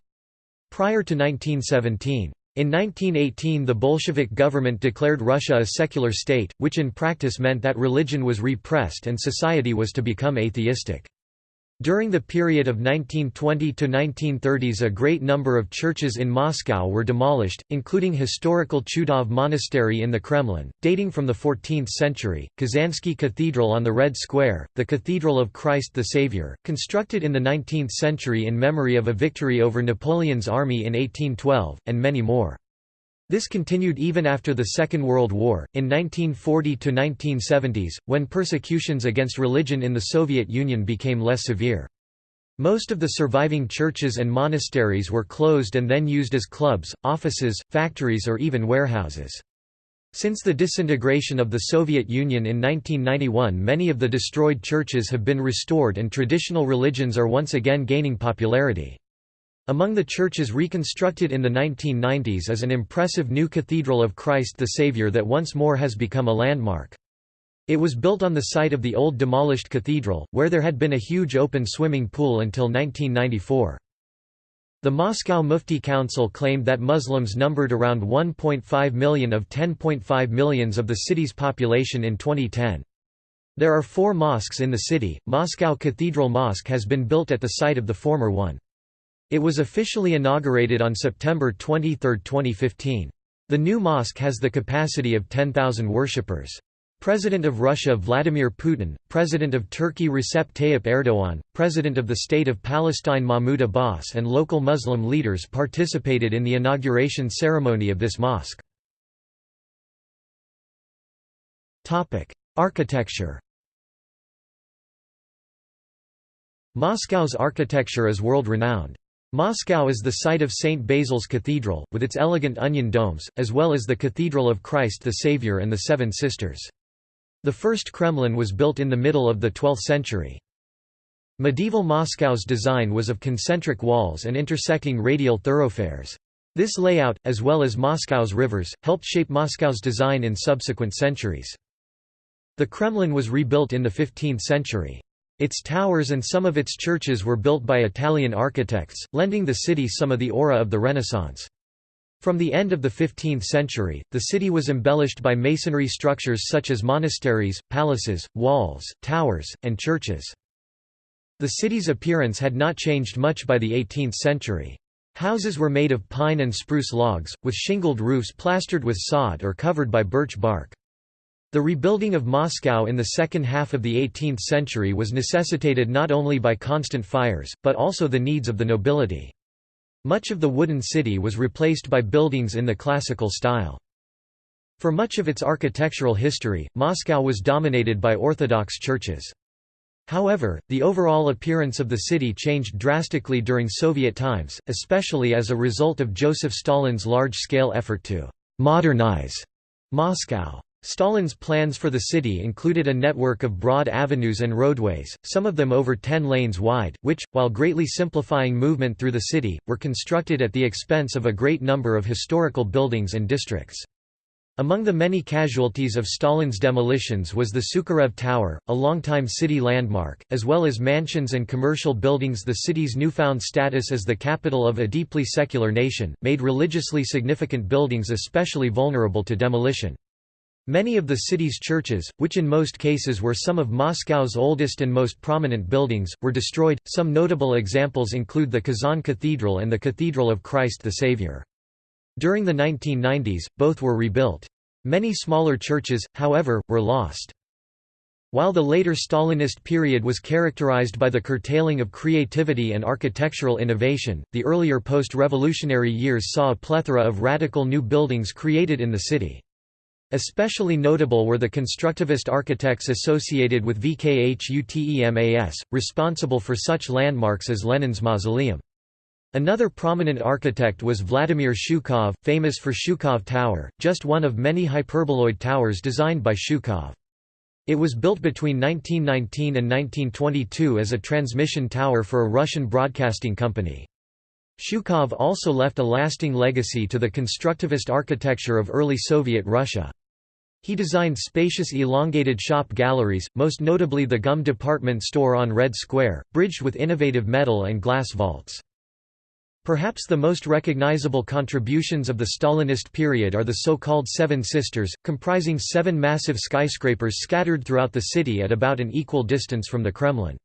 Prior to 1917. In 1918 the Bolshevik government declared Russia a secular state, which in practice meant that religion was repressed and society was to become atheistic. During the period of 1920 to 1930s a great number of churches in Moscow were demolished, including historical Chudov Monastery in the Kremlin, dating from the 14th century, Kazansky Cathedral on the Red Square, the Cathedral of Christ the Savior, constructed in the 19th century in memory of a victory over Napoleon's army in 1812, and many more. This continued even after the Second World War, in 1940 to 1970s, when persecutions against religion in the Soviet Union became less severe. Most of the surviving churches and monasteries were closed and then used as clubs, offices, factories or even warehouses. Since the disintegration of the Soviet Union in 1991 many of the destroyed churches have been restored and traditional religions are once again gaining popularity. Among the churches reconstructed in the 1990s is an impressive new Cathedral of Christ the Savior that once more has become a landmark. It was built on the site of the old demolished cathedral, where there had been a huge open swimming pool until 1994. The Moscow Mufti Council claimed that Muslims numbered around 1.5 million of 10.5 millions of the city's population in 2010. There are four mosques in the city. Moscow Cathedral Mosque has been built at the site of the former one. It was officially inaugurated on September 23, 2015. The new mosque has the capacity of 10,000 worshippers. President of Russia Vladimir Putin, President of Turkey Recep Tayyip Erdogan, President of the State of Palestine Mahmoud Abbas and local Muslim leaders participated in the inauguration ceremony of this mosque. Architecture Moscow's architecture is world-renowned. Moscow is the site of St. Basil's Cathedral, with its elegant onion domes, as well as the Cathedral of Christ the Saviour and the Seven Sisters. The first Kremlin was built in the middle of the 12th century. Medieval Moscow's design was of concentric walls and intersecting radial thoroughfares. This layout, as well as Moscow's rivers, helped shape Moscow's design in subsequent centuries. The Kremlin was rebuilt in the 15th century. Its towers and some of its churches were built by Italian architects, lending the city some of the aura of the Renaissance. From the end of the 15th century, the city was embellished by masonry structures such as monasteries, palaces, walls, towers, and churches. The city's appearance had not changed much by the 18th century. Houses were made of pine and spruce logs, with shingled roofs plastered with sod or covered by birch bark. The rebuilding of Moscow in the second half of the 18th century was necessitated not only by constant fires, but also the needs of the nobility. Much of the wooden city was replaced by buildings in the classical style. For much of its architectural history, Moscow was dominated by Orthodox churches. However, the overall appearance of the city changed drastically during Soviet times, especially as a result of Joseph Stalin's large-scale effort to «modernize» Moscow. Stalin's plans for the city included a network of broad avenues and roadways, some of them over 10 lanes wide, which, while greatly simplifying movement through the city, were constructed at the expense of a great number of historical buildings and districts. Among the many casualties of Stalin's demolitions was the Sukharev Tower, a longtime city landmark, as well as mansions and commercial buildings The city's newfound status as the capital of a deeply secular nation, made religiously significant buildings especially vulnerable to demolition. Many of the city's churches, which in most cases were some of Moscow's oldest and most prominent buildings, were destroyed. Some notable examples include the Kazan Cathedral and the Cathedral of Christ the Savior. During the 1990s, both were rebuilt. Many smaller churches, however, were lost. While the later Stalinist period was characterized by the curtailing of creativity and architectural innovation, the earlier post-revolutionary years saw a plethora of radical new buildings created in the city. Especially notable were the constructivist architects associated with VKHUTEMAS, responsible for such landmarks as Lenin's mausoleum. Another prominent architect was Vladimir Shukhov, famous for Shukhov Tower, just one of many hyperboloid towers designed by Shukhov. It was built between 1919 and 1922 as a transmission tower for a Russian broadcasting company. Shukhov also left a lasting legacy to the constructivist architecture of early Soviet Russia. He designed spacious elongated shop galleries, most notably the GUM department store on Red Square, bridged with innovative metal and glass vaults. Perhaps the most recognizable contributions of the Stalinist period are the so-called Seven Sisters, comprising seven massive skyscrapers scattered throughout the city at about an equal distance from the Kremlin.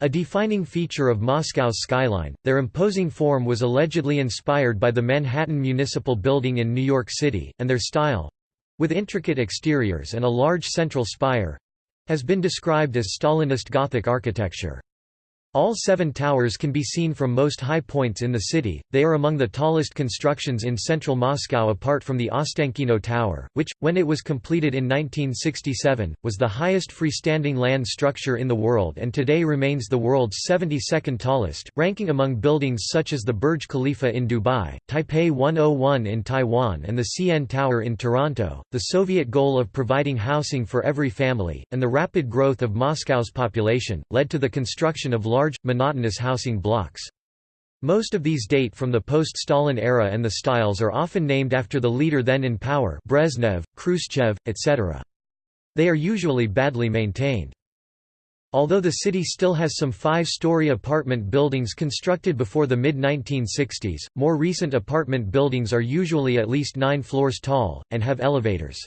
A defining feature of Moscow's skyline, their imposing form was allegedly inspired by the Manhattan Municipal Building in New York City, and their style—with intricate exteriors and a large central spire—has been described as Stalinist Gothic architecture. All seven towers can be seen from most high points in the city, they are among the tallest constructions in central Moscow apart from the Ostankino Tower, which, when it was completed in 1967, was the highest freestanding land structure in the world and today remains the world's 72nd tallest, ranking among buildings such as the Burj Khalifa in Dubai, Taipei 101 in Taiwan and the CN Tower in Toronto. The Soviet goal of providing housing for every family, and the rapid growth of Moscow's population, led to the construction of large large, monotonous housing blocks. Most of these date from the post-Stalin era and the styles are often named after the leader then in power Brezhnev, Khrushchev, etc. They are usually badly maintained. Although the city still has some five-story apartment buildings constructed before the mid-1960s, more recent apartment buildings are usually at least nine floors tall, and have elevators.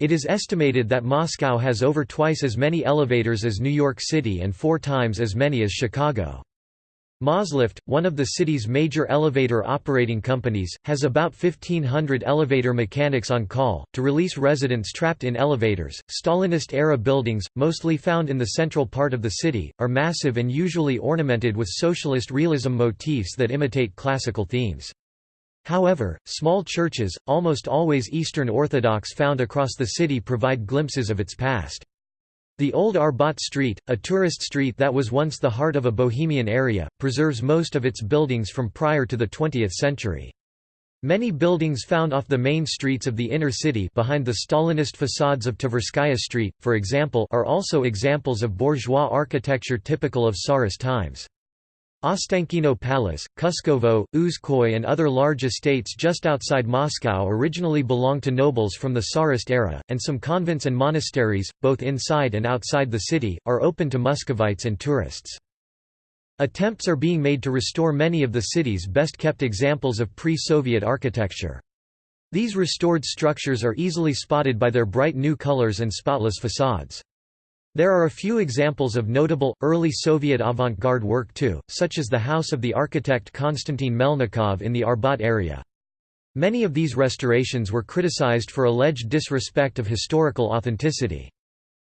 It is estimated that Moscow has over twice as many elevators as New York City and four times as many as Chicago. Moslift, one of the city's major elevator operating companies, has about 1,500 elevator mechanics on call, to release residents trapped in elevators. Stalinist era buildings, mostly found in the central part of the city, are massive and usually ornamented with socialist realism motifs that imitate classical themes. However, small churches, almost always Eastern Orthodox found across the city provide glimpses of its past. The old Arbat Street, a tourist street that was once the heart of a bohemian area, preserves most of its buildings from prior to the 20th century. Many buildings found off the main streets of the inner city behind the Stalinist facades of Tverskaya Street, for example are also examples of bourgeois architecture typical of Tsarist times. Ostankino Palace, Kuskovo, Uzkoye and other large estates just outside Moscow originally belonged to nobles from the Tsarist era, and some convents and monasteries, both inside and outside the city, are open to Muscovites and tourists. Attempts are being made to restore many of the city's best-kept examples of pre-Soviet architecture. These restored structures are easily spotted by their bright new colors and spotless facades. There are a few examples of notable, early Soviet avant-garde work too, such as the house of the architect Konstantin Melnikov in the Arbat area. Many of these restorations were criticized for alleged disrespect of historical authenticity.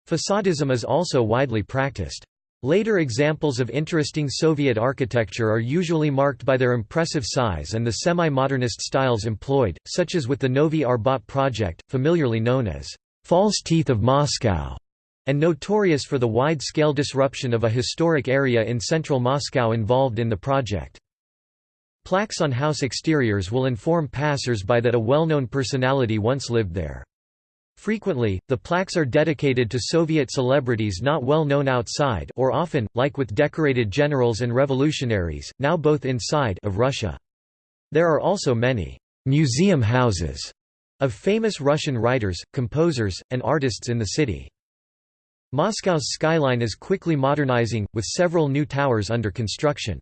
Facadism is also widely practiced. Later examples of interesting Soviet architecture are usually marked by their impressive size and the semi-modernist styles employed, such as with the Novy Arbat project, familiarly known as «false teeth of Moscow» and notorious for the wide-scale disruption of a historic area in central Moscow involved in the project. Plaques on house exteriors will inform passers-by that a well-known personality once lived there. Frequently, the plaques are dedicated to Soviet celebrities not well known outside or often, like with decorated generals and revolutionaries, now both inside of Russia. There are also many «museum houses» of famous Russian writers, composers, and artists in the city. Moscow's skyline is quickly modernizing, with several new towers under construction.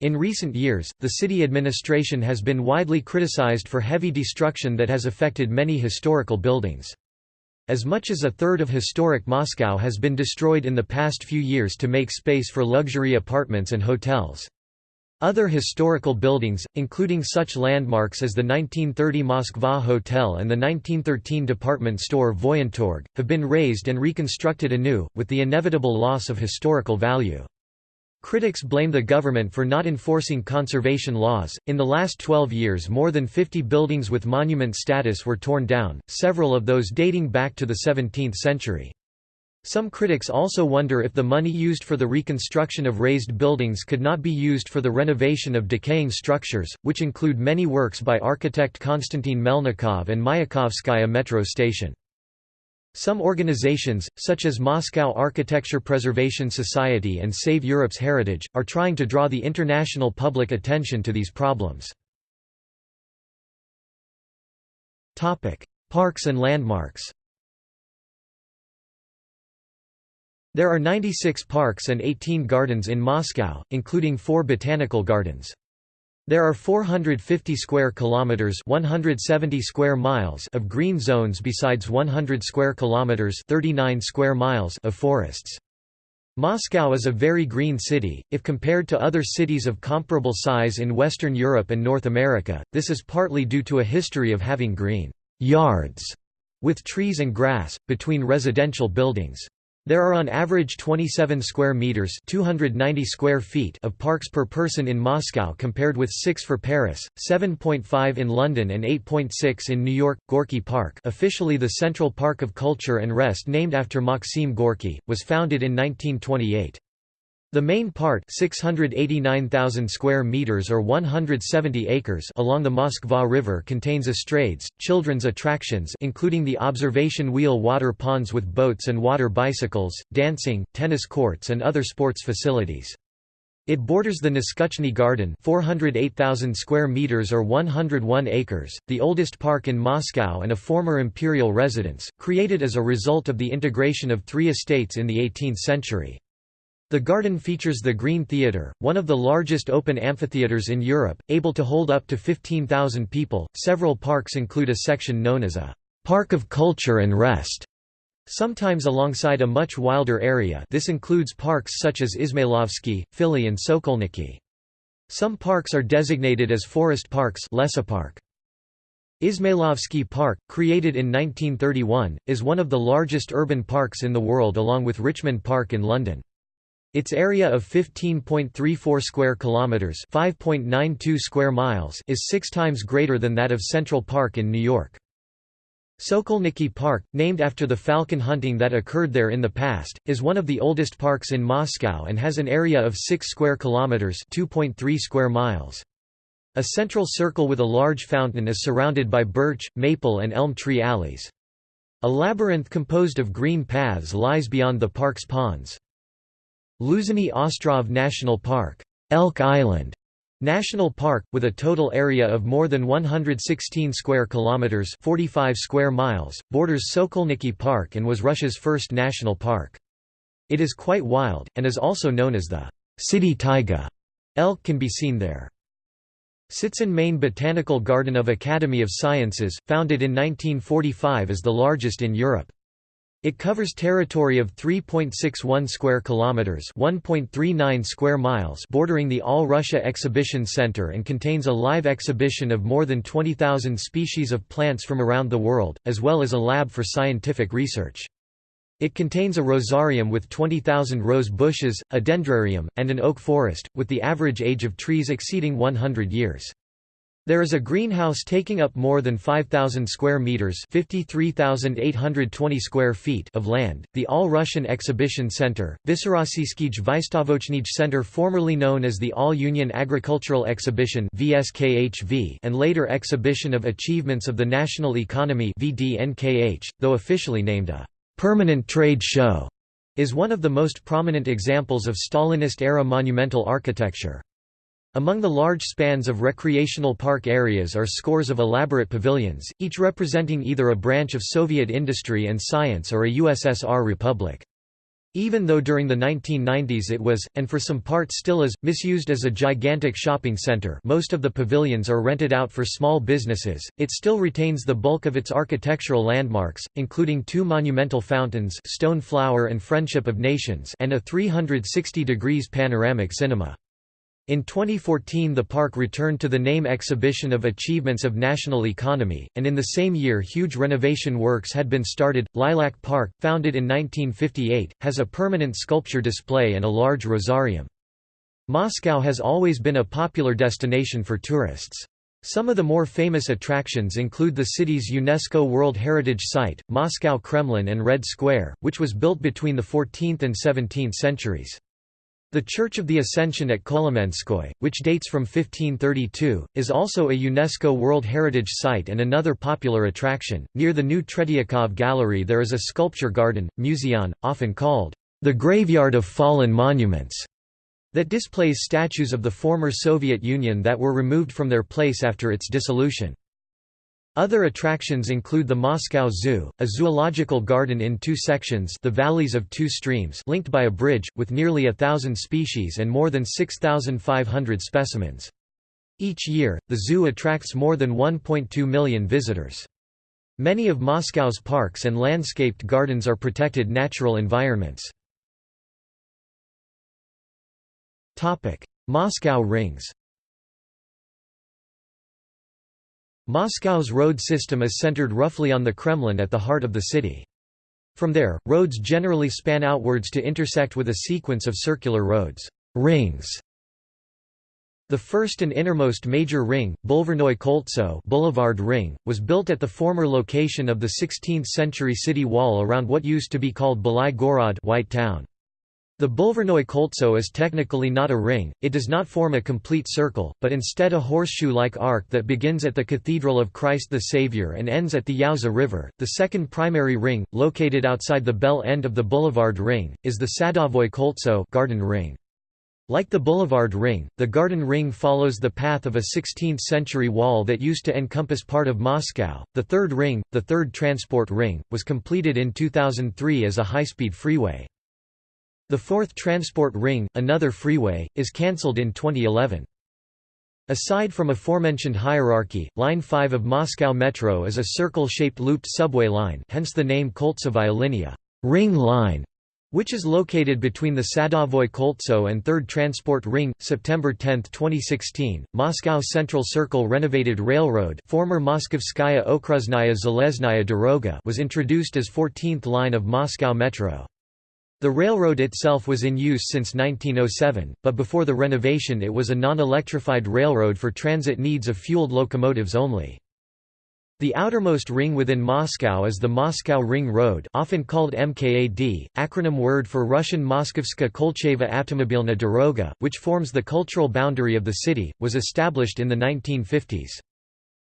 In recent years, the city administration has been widely criticized for heavy destruction that has affected many historical buildings. As much as a third of historic Moscow has been destroyed in the past few years to make space for luxury apartments and hotels. Other historical buildings, including such landmarks as the 1930 Moskva Hotel and the 1913 department store Voyentorg, have been razed and reconstructed anew, with the inevitable loss of historical value. Critics blame the government for not enforcing conservation laws. In the last 12 years, more than 50 buildings with monument status were torn down, several of those dating back to the 17th century. Some critics also wonder if the money used for the reconstruction of razed buildings could not be used for the renovation of decaying structures, which include many works by architect Konstantin Melnikov and Mayakovskaya metro station. Some organizations, such as Moscow Architecture Preservation Society and Save Europe's Heritage, are trying to draw the international public attention to these problems. Parks and landmarks There are 96 parks and 18 gardens in Moscow, including four botanical gardens. There are 450 square kilometers, 170 square miles of green zones besides 100 square kilometers, 39 square miles of forests. Moscow is a very green city, if compared to other cities of comparable size in Western Europe and North America, this is partly due to a history of having green yards with trees and grass, between residential buildings. There are on average 27 square meters, 290 square feet of parks per person in Moscow compared with 6 for Paris, 7.5 in London and 8.6 in New York. Gorky Park, officially the Central Park of Culture and Rest named after Maxim Gorky, was founded in 1928. The main part 689,000 square meters or 170 acres along the Moskva River contains estrades, children's attractions including the observation wheel water ponds with boats and water bicycles, dancing, tennis courts and other sports facilities. It borders the Neskuchny Garden 408,000 square meters or 101 acres, the oldest park in Moscow and a former imperial residence, created as a result of the integration of three estates in the 18th century. The garden features the Green Theatre, one of the largest open amphitheatres in Europe, able to hold up to 15,000 people. Several parks include a section known as a Park of Culture and Rest, sometimes alongside a much wilder area. This includes parks such as Izmailovsky, Fili, and Sokolniki. Some parks are designated as forest parks. Park. Izmailovsky Park, created in 1931, is one of the largest urban parks in the world along with Richmond Park in London. Its area of 15.34 square kilometers, 5.92 square miles, is 6 times greater than that of Central Park in New York. Sokolniki Park, named after the falcon hunting that occurred there in the past, is one of the oldest parks in Moscow and has an area of 6 square kilometers, 2.3 square miles. A central circle with a large fountain is surrounded by birch, maple and elm tree alleys. A labyrinth composed of green paths lies beyond the park's ponds. Losiny Ostrov National Park, Elk Island National Park, with a total area of more than 116 square kilometers (45 square miles), borders Sokolniki Park and was Russia's first national park. It is quite wild and is also known as the city taiga. Elk can be seen there. Tsitsin Main Botanical Garden of Academy of Sciences, founded in 1945 is the largest in Europe. It covers territory of 3.61 square kilometers, 1.39 square miles, bordering the All Russia Exhibition Center and contains a live exhibition of more than 20,000 species of plants from around the world, as well as a lab for scientific research. It contains a rosarium with 20,000 rose bushes, a dendrarium, and an oak forest, with the average age of trees exceeding 100 years. There is a greenhouse taking up more than 5,000 square meters (53,820 square feet) of land. The All-Russian Exhibition Center, Vysorossiyskij Vystavochnij Center, formerly known as the All-Union Agricultural Exhibition (VSKHV) and later Exhibition of Achievements of the National Economy (VDNKH), though officially named a permanent trade show, is one of the most prominent examples of Stalinist-era monumental architecture. Among the large spans of recreational park areas are scores of elaborate pavilions, each representing either a branch of Soviet industry and science or a USSR republic. Even though during the 1990s it was, and for some part still is, misused as a gigantic shopping center most of the pavilions are rented out for small businesses, it still retains the bulk of its architectural landmarks, including two monumental fountains Stone Flower and Friendship of Nations and a 360 degrees panoramic cinema. In 2014 the park returned to the name Exhibition of Achievements of National Economy, and in the same year huge renovation works had been started. Lilac Park, founded in 1958, has a permanent sculpture display and a large rosarium. Moscow has always been a popular destination for tourists. Some of the more famous attractions include the city's UNESCO World Heritage Site, Moscow Kremlin and Red Square, which was built between the 14th and 17th centuries. The Church of the Ascension at Kolomenskoye, which dates from 1532, is also a UNESCO World Heritage Site and another popular attraction. Near the new Tretiakov Gallery there is a sculpture garden, Muzeon, often called the graveyard of fallen monuments, that displays statues of the former Soviet Union that were removed from their place after its dissolution. Other attractions include the Moscow Zoo, a zoological garden in two sections the Valleys of Two Streams linked by a bridge, with nearly a thousand species and more than 6,500 specimens. Each year, the zoo attracts more than 1.2 million visitors. Many of Moscow's parks and landscaped gardens are protected natural environments. Moscow rings Moscow's road system is centered roughly on the Kremlin at the heart of the city. From there, roads generally span outwards to intersect with a sequence of circular roads rings. The first and innermost major ring, Bulvarnoy Koltso Boulevard Ring, was built at the former location of the 16th-century city wall around what used to be called Belai Gorod White Town. The Bulvarnoy Koltso is technically not a ring, it does not form a complete circle, but instead a horseshoe-like arc that begins at the Cathedral of Christ the Savior and ends at the Yauza River. The second primary ring, located outside the bell end of the Boulevard Ring, is the Sadovoy Koltso garden ring. Like the Boulevard Ring, the Garden Ring follows the path of a 16th-century wall that used to encompass part of Moscow. The third ring, the third transport ring, was completed in 2003 as a high-speed freeway. The fourth transport ring, another freeway, is cancelled in 2011. Aside from aforementioned hierarchy, Line 5 of Moscow Metro is a circle-shaped looped subway line hence the name Koltsovaya Linia ring line", which is located between the Sadovoy Koltso and 3rd Transport Ring. September 10, 2016, Moscow Central Circle Renovated Railroad former Moskovskaya Okruznaya Zeleznaya Doroga was introduced as 14th line of Moscow Metro. The railroad itself was in use since 1907, but before the renovation it was a non-electrified railroad for transit needs of fueled locomotives only. The outermost ring within Moscow is the Moscow Ring Road often called MKAD, acronym word for Russian Moskovska Kolcheva Automobilna Doroga, which forms the cultural boundary of the city, was established in the 1950s.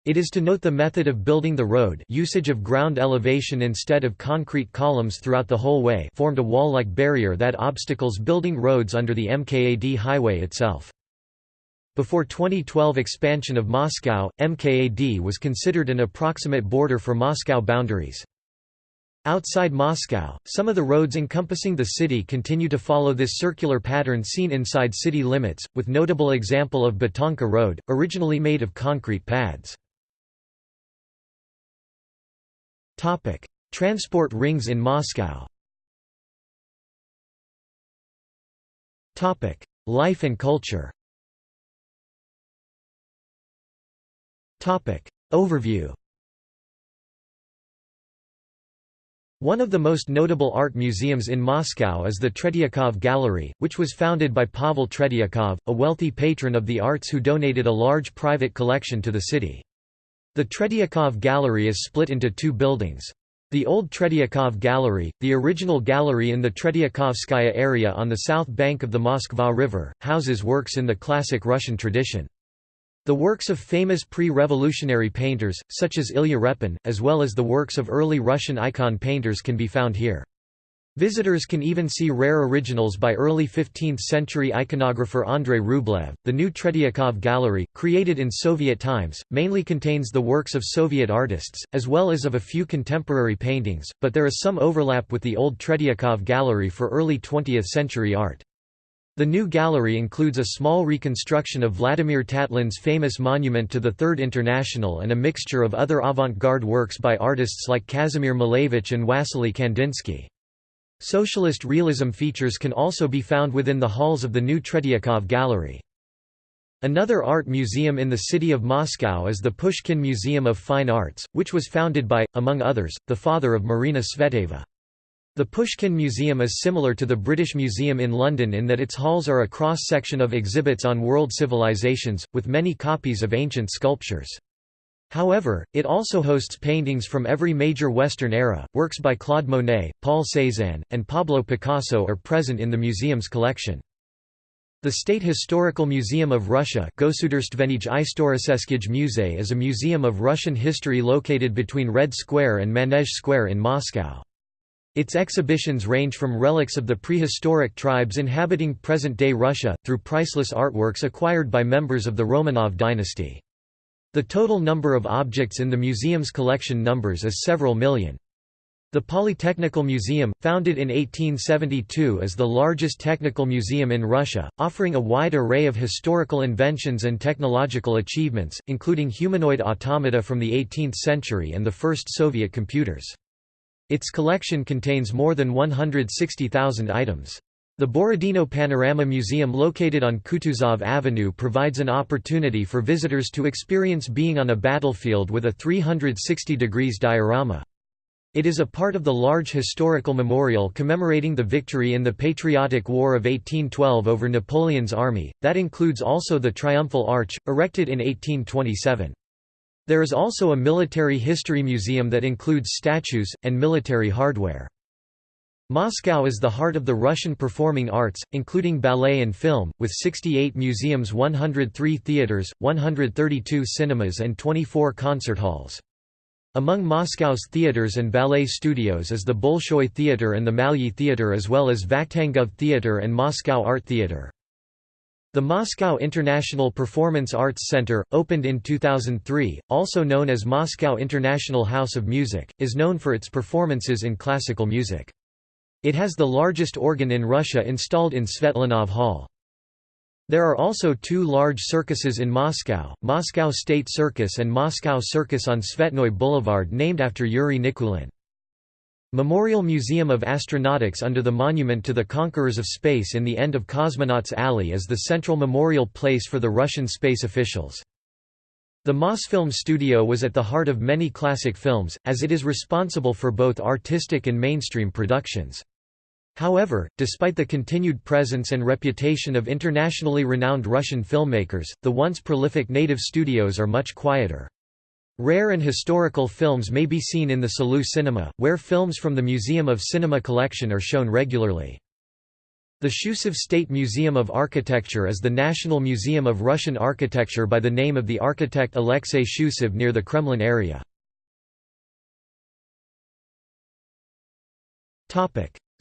It is to note the method of building the road usage of ground elevation instead of concrete columns throughout the whole way formed a wall-like barrier that obstacles building roads under the MKAD highway itself. Before 2012 expansion of Moscow, MKAD was considered an approximate border for Moscow boundaries. Outside Moscow, some of the roads encompassing the city continue to follow this circular pattern seen inside city limits, with notable example of Betonka Road, originally made of concrete pads. Topic: Transport rings in Moscow. Topic: Life and culture. Topic: Overview. One of the most notable art museums in Moscow is the Tretiakov Gallery, which was founded by Pavel Tretiakov, a wealthy patron of the arts who donated a large private collection to the city. The Tretiakov Gallery is split into two buildings. The old Tretiakov Gallery, the original gallery in the Tretiakovskaya area on the south bank of the Moskva River, houses works in the classic Russian tradition. The works of famous pre-revolutionary painters, such as Ilya Repin, as well as the works of early Russian icon painters can be found here. Visitors can even see rare originals by early 15th-century iconographer Andrei Rublev. The new Tretiakov Gallery, created in Soviet times, mainly contains the works of Soviet artists, as well as of a few contemporary paintings, but there is some overlap with the old Tretiakov Gallery for early 20th-century art. The new gallery includes a small reconstruction of Vladimir Tatlin's famous monument to the Third International and a mixture of other avant-garde works by artists like Kazimir Malevich and Wassily Kandinsky. Socialist realism features can also be found within the halls of the new Tretiakov Gallery. Another art museum in the city of Moscow is the Pushkin Museum of Fine Arts, which was founded by, among others, the father of Marina Tsvetaeva. The Pushkin Museum is similar to the British Museum in London in that its halls are a cross-section of exhibits on world civilizations, with many copies of ancient sculptures. However, it also hosts paintings from every major Western era. Works by Claude Monet, Paul Cézanne, and Pablo Picasso are present in the museum's collection. The State Historical Museum of Russia is a museum of Russian history located between Red Square and Manege Square in Moscow. Its exhibitions range from relics of the prehistoric tribes inhabiting present-day Russia, through priceless artworks acquired by members of the Romanov dynasty. The total number of objects in the museum's collection numbers is several million. The Polytechnical Museum, founded in 1872 is the largest technical museum in Russia, offering a wide array of historical inventions and technological achievements, including humanoid automata from the 18th century and the first Soviet computers. Its collection contains more than 160,000 items. The Borodino Panorama Museum located on Kutuzov Avenue provides an opportunity for visitors to experience being on a battlefield with a 360 degrees diorama. It is a part of the large historical memorial commemorating the victory in the Patriotic War of 1812 over Napoleon's army, that includes also the Triumphal Arch, erected in 1827. There is also a military history museum that includes statues, and military hardware. Moscow is the heart of the Russian performing arts, including ballet and film, with 68 museums 103 theaters, 132 cinemas and 24 concert halls. Among Moscow's theaters and ballet studios is the Bolshoi Theater and the Malyi Theater as well as Vakhtangov Theater and Moscow Art Theater. The Moscow International Performance Arts Center, opened in 2003, also known as Moscow International House of Music, is known for its performances in classical music. It has the largest organ in Russia installed in Svetlanov Hall. There are also two large circuses in Moscow, Moscow State Circus and Moscow Circus on Tsvetnoy Boulevard named after Yuri Nikulin. Memorial Museum of Astronautics under the monument to the conquerors of space in the end of Cosmonauts Alley is the central memorial place for the Russian space officials. The Mosfilm studio was at the heart of many classic films, as it is responsible for both artistic and mainstream productions. However, despite the continued presence and reputation of internationally renowned Russian filmmakers, the once prolific native studios are much quieter. Rare and historical films may be seen in the Salut Cinema, where films from the Museum of Cinema collection are shown regularly. The Shchusev State Museum of Architecture is the National Museum of Russian Architecture by the name of the architect Alexei Shchusev near the Kremlin area.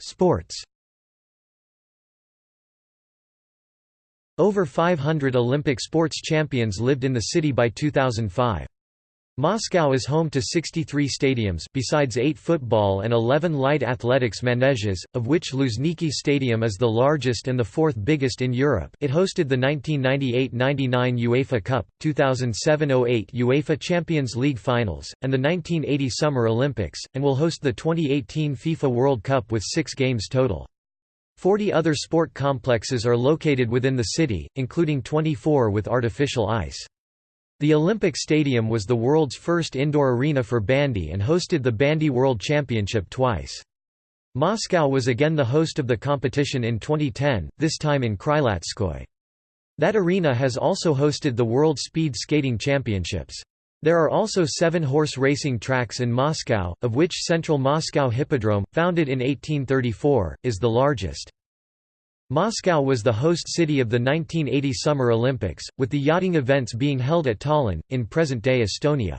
Sports Over 500 Olympic sports champions lived in the city by 2005. Moscow is home to 63 stadiums besides 8 football and 11 light athletics maneges, of which Luzhniki Stadium is the largest and the fourth biggest in Europe it hosted the 1998–99 UEFA Cup, 2007–08 UEFA Champions League finals, and the 1980 Summer Olympics, and will host the 2018 FIFA World Cup with six games total. Forty other sport complexes are located within the city, including 24 with artificial ice. The Olympic Stadium was the world's first indoor arena for bandy and hosted the Bandy World Championship twice. Moscow was again the host of the competition in 2010, this time in Krylatskoye. That arena has also hosted the World Speed Skating Championships. There are also seven horse racing tracks in Moscow, of which Central Moscow Hippodrome, founded in 1834, is the largest. Moscow was the host city of the 1980 Summer Olympics, with the yachting events being held at Tallinn, in present-day Estonia.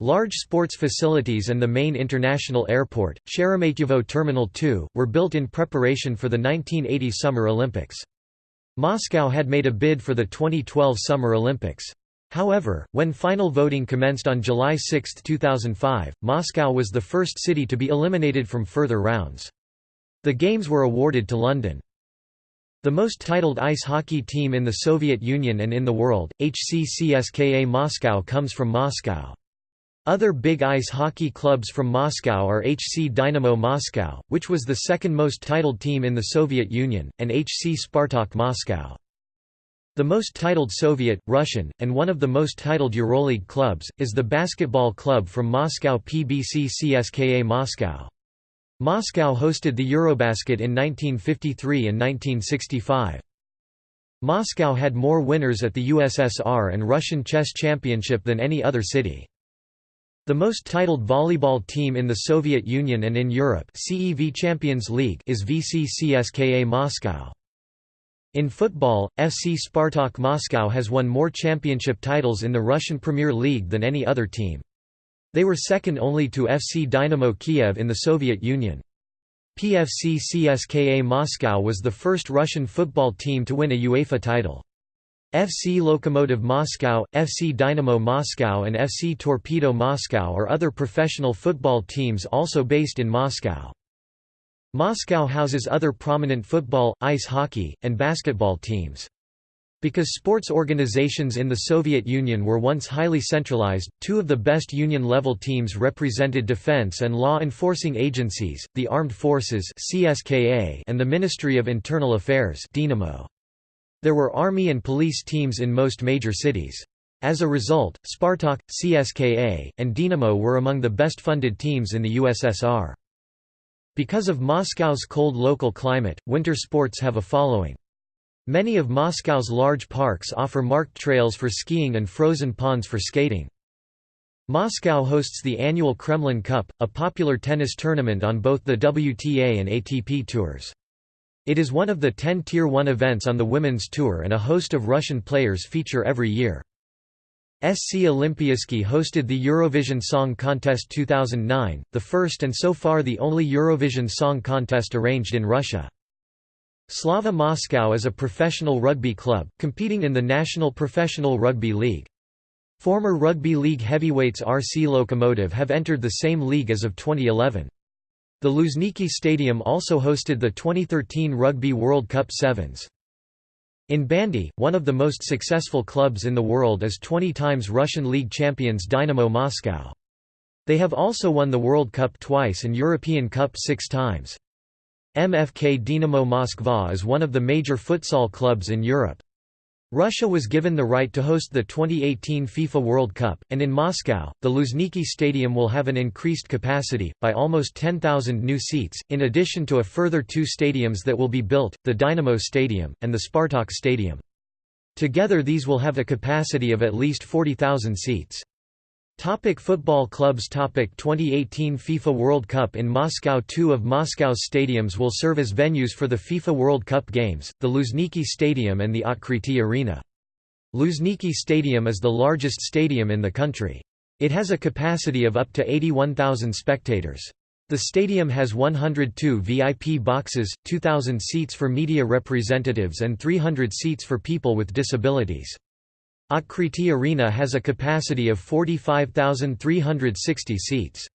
Large sports facilities and the main international airport, Sheremetyevo Terminal 2, were built in preparation for the 1980 Summer Olympics. Moscow had made a bid for the 2012 Summer Olympics. However, when final voting commenced on July 6, 2005, Moscow was the first city to be eliminated from further rounds. The games were awarded to London. The most titled ice hockey team in the Soviet Union and in the world, HC CSKA Moscow comes from Moscow. Other big ice hockey clubs from Moscow are HC Dynamo Moscow, which was the second most titled team in the Soviet Union, and HC Spartak Moscow. The most titled Soviet, Russian, and one of the most titled Euroleague clubs, is the basketball club from Moscow PBC CSKA Moscow. Moscow hosted the Eurobasket in 1953 and 1965. Moscow had more winners at the USSR and Russian chess championship than any other city. The most titled volleyball team in the Soviet Union and in Europe CEV Champions League is VC CSKA Moscow. In football, FC Spartak Moscow has won more championship titles in the Russian Premier League than any other team. They were second only to FC Dynamo Kiev in the Soviet Union. PFC CSKA Moscow was the first Russian football team to win a UEFA title. FC Lokomotiv Moscow, FC Dynamo Moscow and FC Torpedo Moscow are other professional football teams also based in Moscow. Moscow houses other prominent football, ice hockey, and basketball teams. Because sports organizations in the Soviet Union were once highly centralized, two of the best union-level teams represented defense and law enforcing agencies, the Armed Forces and the Ministry of Internal Affairs Dinamo. There were army and police teams in most major cities. As a result, Spartak, CSKA, and Dinamo were among the best funded teams in the USSR. Because of Moscow's cold local climate, winter sports have a following. Many of Moscow's large parks offer marked trails for skiing and frozen ponds for skating. Moscow hosts the annual Kremlin Cup, a popular tennis tournament on both the WTA and ATP tours. It is one of the 10 Tier 1 events on the Women's Tour and a host of Russian players feature every year. SC Olimpiyskiy hosted the Eurovision Song Contest 2009, the first and so far the only Eurovision Song Contest arranged in Russia. Slava Moscow is a professional rugby club, competing in the National Professional Rugby League. Former rugby league heavyweights RC Lokomotiv have entered the same league as of 2011. The Luzhniki Stadium also hosted the 2013 Rugby World Cup Sevens. In bandy, one of the most successful clubs in the world is 20 times Russian league champions Dynamo Moscow. They have also won the World Cup twice and European Cup six times. MFK Dinamo Moskva is one of the major futsal clubs in Europe. Russia was given the right to host the 2018 FIFA World Cup, and in Moscow, the Luzhniki Stadium will have an increased capacity, by almost 10,000 new seats, in addition to a further two stadiums that will be built, the Dynamo Stadium, and the Spartak Stadium. Together these will have a capacity of at least 40,000 seats. Topic football clubs Topic 2018 FIFA World Cup in Moscow Two of Moscow's stadiums will serve as venues for the FIFA World Cup games, the Luzhniki Stadium and the Otkrity Arena. Luzhniki Stadium is the largest stadium in the country. It has a capacity of up to 81,000 spectators. The stadium has 102 VIP boxes, 2,000 seats for media representatives and 300 seats for people with disabilities. Otkrity Arena has a capacity of 45,360 seats.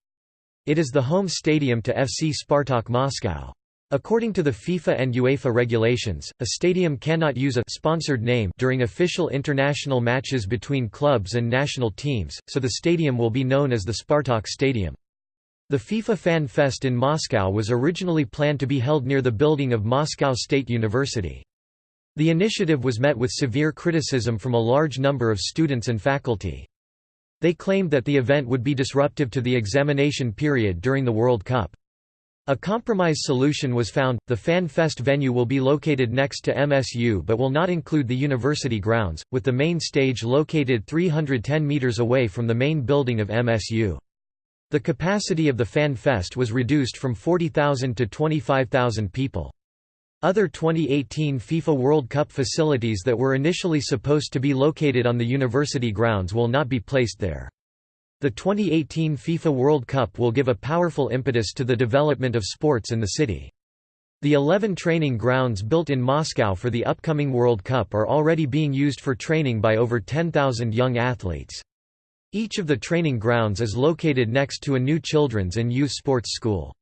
It is the home stadium to FC Spartak Moscow. According to the FIFA and UEFA regulations, a stadium cannot use a sponsored name during official international matches between clubs and national teams, so the stadium will be known as the Spartak Stadium. The FIFA Fan Fest in Moscow was originally planned to be held near the building of Moscow State University. The initiative was met with severe criticism from a large number of students and faculty. They claimed that the event would be disruptive to the examination period during the World Cup. A compromise solution was found, the Fan Fest venue will be located next to MSU but will not include the university grounds, with the main stage located 310 metres away from the main building of MSU. The capacity of the Fan Fest was reduced from 40,000 to 25,000 people. Other 2018 FIFA World Cup facilities that were initially supposed to be located on the university grounds will not be placed there. The 2018 FIFA World Cup will give a powerful impetus to the development of sports in the city. The 11 training grounds built in Moscow for the upcoming World Cup are already being used for training by over 10,000 young athletes. Each of the training grounds is located next to a new children's and youth sports school.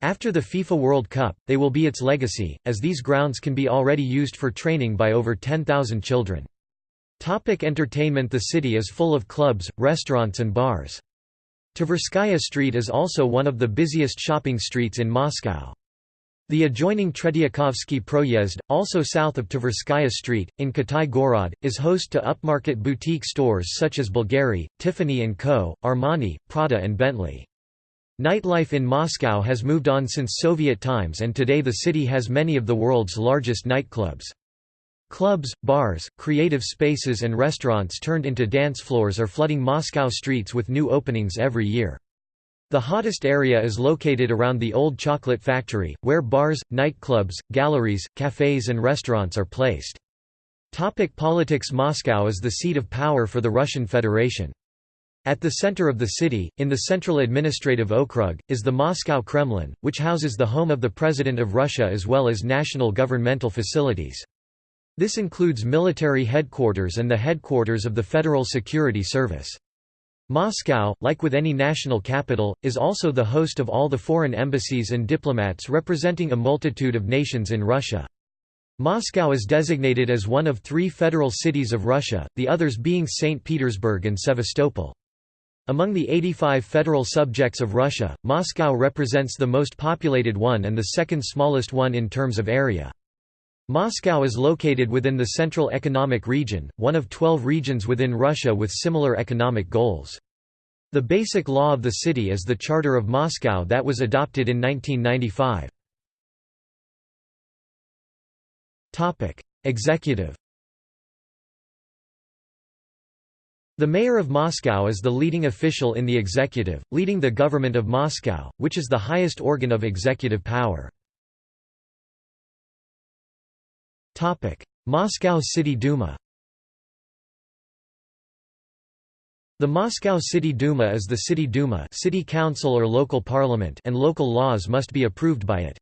After the FIFA World Cup, they will be its legacy, as these grounds can be already used for training by over 10,000 children. Topic entertainment The city is full of clubs, restaurants and bars. Tverskaya Street is also one of the busiest shopping streets in Moscow. The adjoining Tretiakovsky Proyezd, also south of Tverskaya Street, in Kitai Gorod, is host to upmarket boutique stores such as Bulgari, Tiffany & Co., Armani, Prada and Bentley. Nightlife in Moscow has moved on since Soviet times and today the city has many of the world's largest nightclubs. Clubs, bars, creative spaces and restaurants turned into dance floors are flooding Moscow streets with new openings every year. The hottest area is located around the Old Chocolate Factory, where bars, nightclubs, galleries, cafes and restaurants are placed. Topic politics Moscow is the seat of power for the Russian Federation. At the center of the city, in the Central Administrative Okrug, is the Moscow Kremlin, which houses the home of the President of Russia as well as national governmental facilities. This includes military headquarters and the headquarters of the Federal Security Service. Moscow, like with any national capital, is also the host of all the foreign embassies and diplomats representing a multitude of nations in Russia. Moscow is designated as one of three federal cities of Russia, the others being St. Petersburg and Sevastopol. Among the 85 federal subjects of Russia, Moscow represents the most populated one and the second smallest one in terms of area. Moscow is located within the Central Economic Region, one of 12 regions within Russia with similar economic goals. The basic law of the city is the Charter of Moscow that was adopted in 1995. Executive The mayor of Moscow is the leading official in the executive, leading the government of Moscow, which is the highest organ of executive power. Moscow City Duma The Moscow City Duma is the City Duma city council or local parliament and local laws must be approved by it.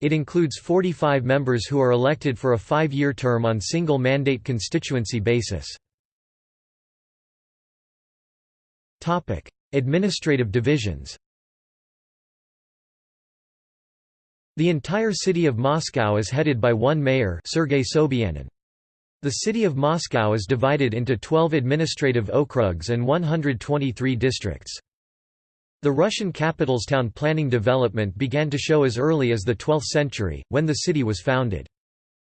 It includes 45 members who are elected for a five-year term on single-mandate constituency basis. Administrative divisions The entire city of Moscow is headed by one mayor Sergei Sobyanin. The city of Moscow is divided into 12 administrative okrugs and 123 districts. The Russian capital's town planning development began to show as early as the 12th century, when the city was founded.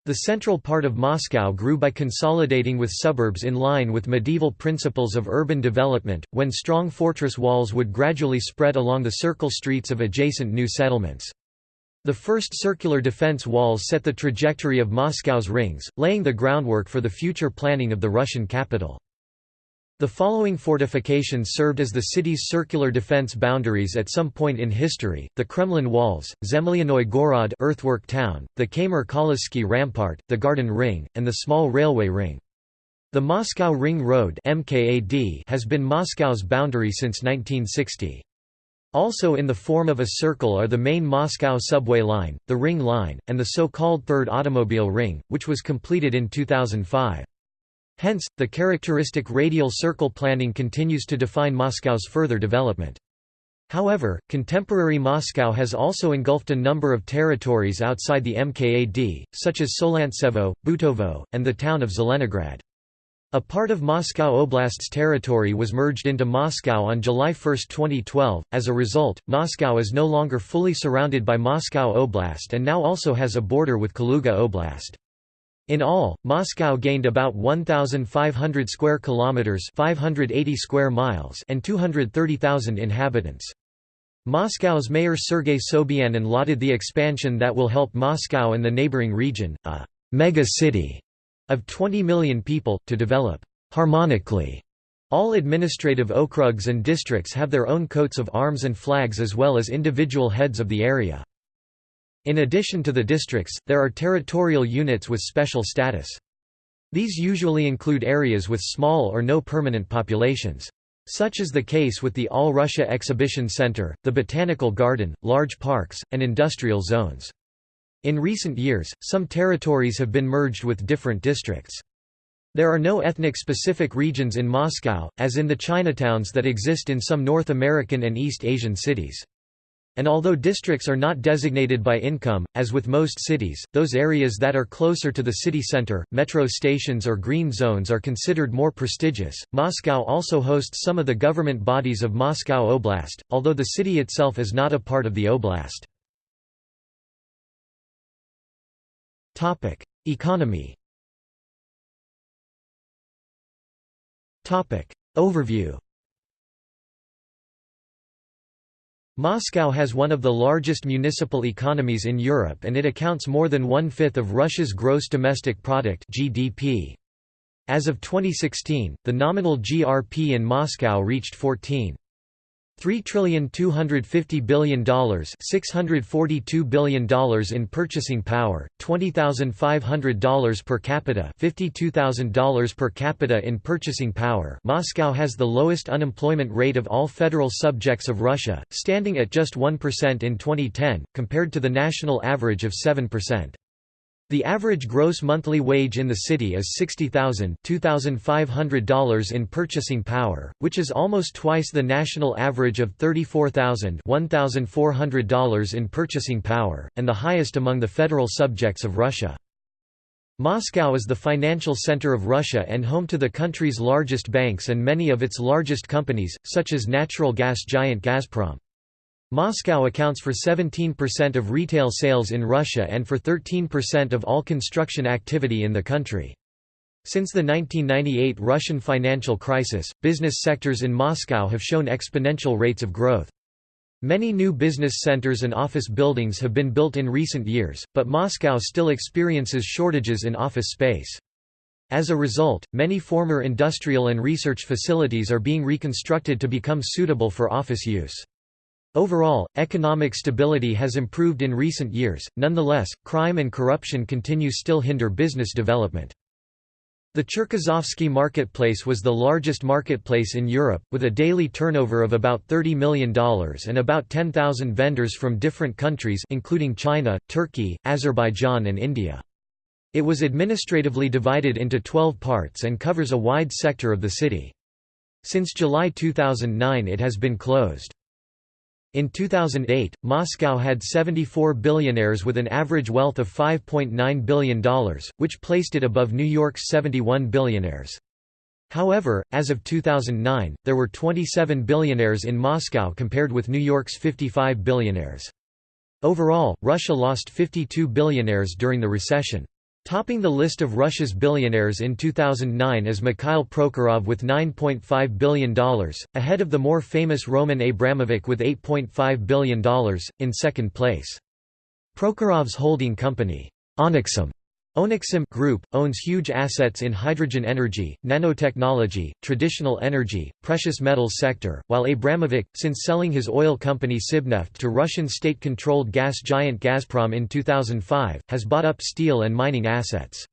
The central part of Moscow grew by consolidating with suburbs in line with medieval principles of urban development, when strong fortress walls would gradually spread along the circle streets of adjacent new settlements. The first circular defense walls set the trajectory of Moscow's rings, laying the groundwork for the future planning of the Russian capital. The following fortifications served as the city's circular defense boundaries at some point in history, the Kremlin Walls, Zemlyannoy Gorod earthwork town, the Kolizsky Rampart, the Garden Ring, and the small railway ring. The Moscow Ring Road has been Moscow's boundary since 1960. Also in the form of a circle are the main Moscow subway line, the Ring Line, and the so-called Third Automobile Ring, which was completed in 2005. Hence, the characteristic radial circle planning continues to define Moscow's further development. However, contemporary Moscow has also engulfed a number of territories outside the MKAD, such as Solntsevo, Butovo, and the town of Zelenograd. A part of Moscow Oblast's territory was merged into Moscow on July 1, 2012. As a result, Moscow is no longer fully surrounded by Moscow Oblast and now also has a border with Kaluga Oblast. In all, Moscow gained about 1500 square kilometers, 580 square miles, and 230,000 inhabitants. Moscow's mayor Sergei Sobyanin lauded the expansion that will help Moscow and the neighboring region, a mega city of 20 million people, to develop harmonically. All administrative okrugs and districts have their own coats of arms and flags as well as individual heads of the area. In addition to the districts, there are territorial units with special status. These usually include areas with small or no permanent populations. Such is the case with the All Russia Exhibition Center, the Botanical Garden, large parks, and industrial zones. In recent years, some territories have been merged with different districts. There are no ethnic-specific regions in Moscow, as in the Chinatowns that exist in some North American and East Asian cities. And although districts are not designated by income, as with most cities, those areas that are closer to the city center, metro stations or green zones are considered more prestigious. Moscow also hosts some of the government bodies of Moscow Oblast, although the city itself is not a part of the oblast. Economy Overview Moscow has one of the largest municipal economies in Europe and it accounts more than one-fifth of Russia's gross domestic product GDP. As of 2016, the nominal GRP in Moscow reached 14. $3,250 billion $642 billion in purchasing power, $20,500 per capita $52,000 per capita in purchasing power Moscow has the lowest unemployment rate of all federal subjects of Russia, standing at just 1% in 2010, compared to the national average of 7%. The average gross monthly wage in the city is $60,000 $2,500 in purchasing power, which is almost twice the national average of $34,000 $1,400 in purchasing power, and the highest among the federal subjects of Russia. Moscow is the financial center of Russia and home to the country's largest banks and many of its largest companies, such as natural gas giant Gazprom. Moscow accounts for 17% of retail sales in Russia and for 13% of all construction activity in the country. Since the 1998 Russian financial crisis, business sectors in Moscow have shown exponential rates of growth. Many new business centers and office buildings have been built in recent years, but Moscow still experiences shortages in office space. As a result, many former industrial and research facilities are being reconstructed to become suitable for office use. Overall, economic stability has improved in recent years, nonetheless, crime and corruption continue still hinder business development. The Cherkizovsky marketplace was the largest marketplace in Europe, with a daily turnover of about $30 million and about 10,000 vendors from different countries including China, Turkey, Azerbaijan and India. It was administratively divided into 12 parts and covers a wide sector of the city. Since July 2009 it has been closed. In 2008, Moscow had 74 billionaires with an average wealth of $5.9 billion, which placed it above New York's 71 billionaires. However, as of 2009, there were 27 billionaires in Moscow compared with New York's 55 billionaires. Overall, Russia lost 52 billionaires during the recession. Topping the list of Russia's billionaires in 2009 is Mikhail Prokhorov with $9.5 billion, ahead of the more famous Roman Abramovich with $8.5 billion, in second place. Prokhorov's holding company, Onexim, Onexim Group, owns huge assets in hydrogen energy, nanotechnology, traditional energy, precious metals sector, while Abramovich, since selling his oil company Sibneft to Russian state-controlled gas giant Gazprom in 2005, has bought up steel and mining assets.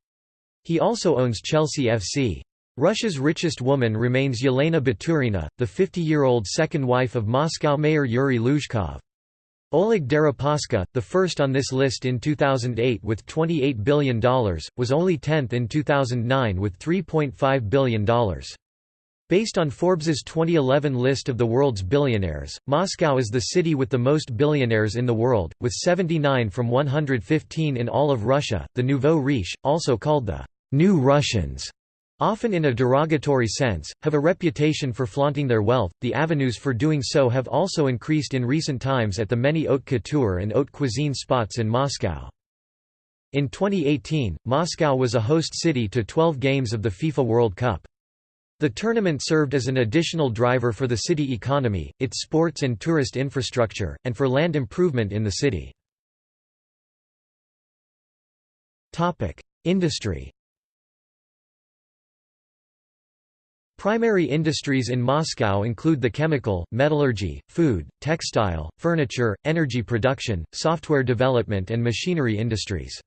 He also owns Chelsea FC. Russia's richest woman remains Yelena Baturina, the 50-year-old second wife of Moscow mayor Yuri Luzhkov. Oleg Deripaska, the first on this list in 2008 with $28 billion, was only 10th in 2009 with $3.5 billion. Based on Forbes's 2011 list of the world's billionaires, Moscow is the city with the most billionaires in the world, with 79 from 115 in all of Russia. The nouveau riche, also called the New Russians, often in a derogatory sense, have a reputation for flaunting their wealth. The avenues for doing so have also increased in recent times at the many haute couture and haute cuisine spots in Moscow. In 2018, Moscow was a host city to 12 games of the FIFA World Cup. The tournament served as an additional driver for the city economy, its sports and tourist infrastructure, and for land improvement in the city. Industry Primary industries in Moscow include the chemical, metallurgy, food, textile, furniture, energy production, software development and machinery industries.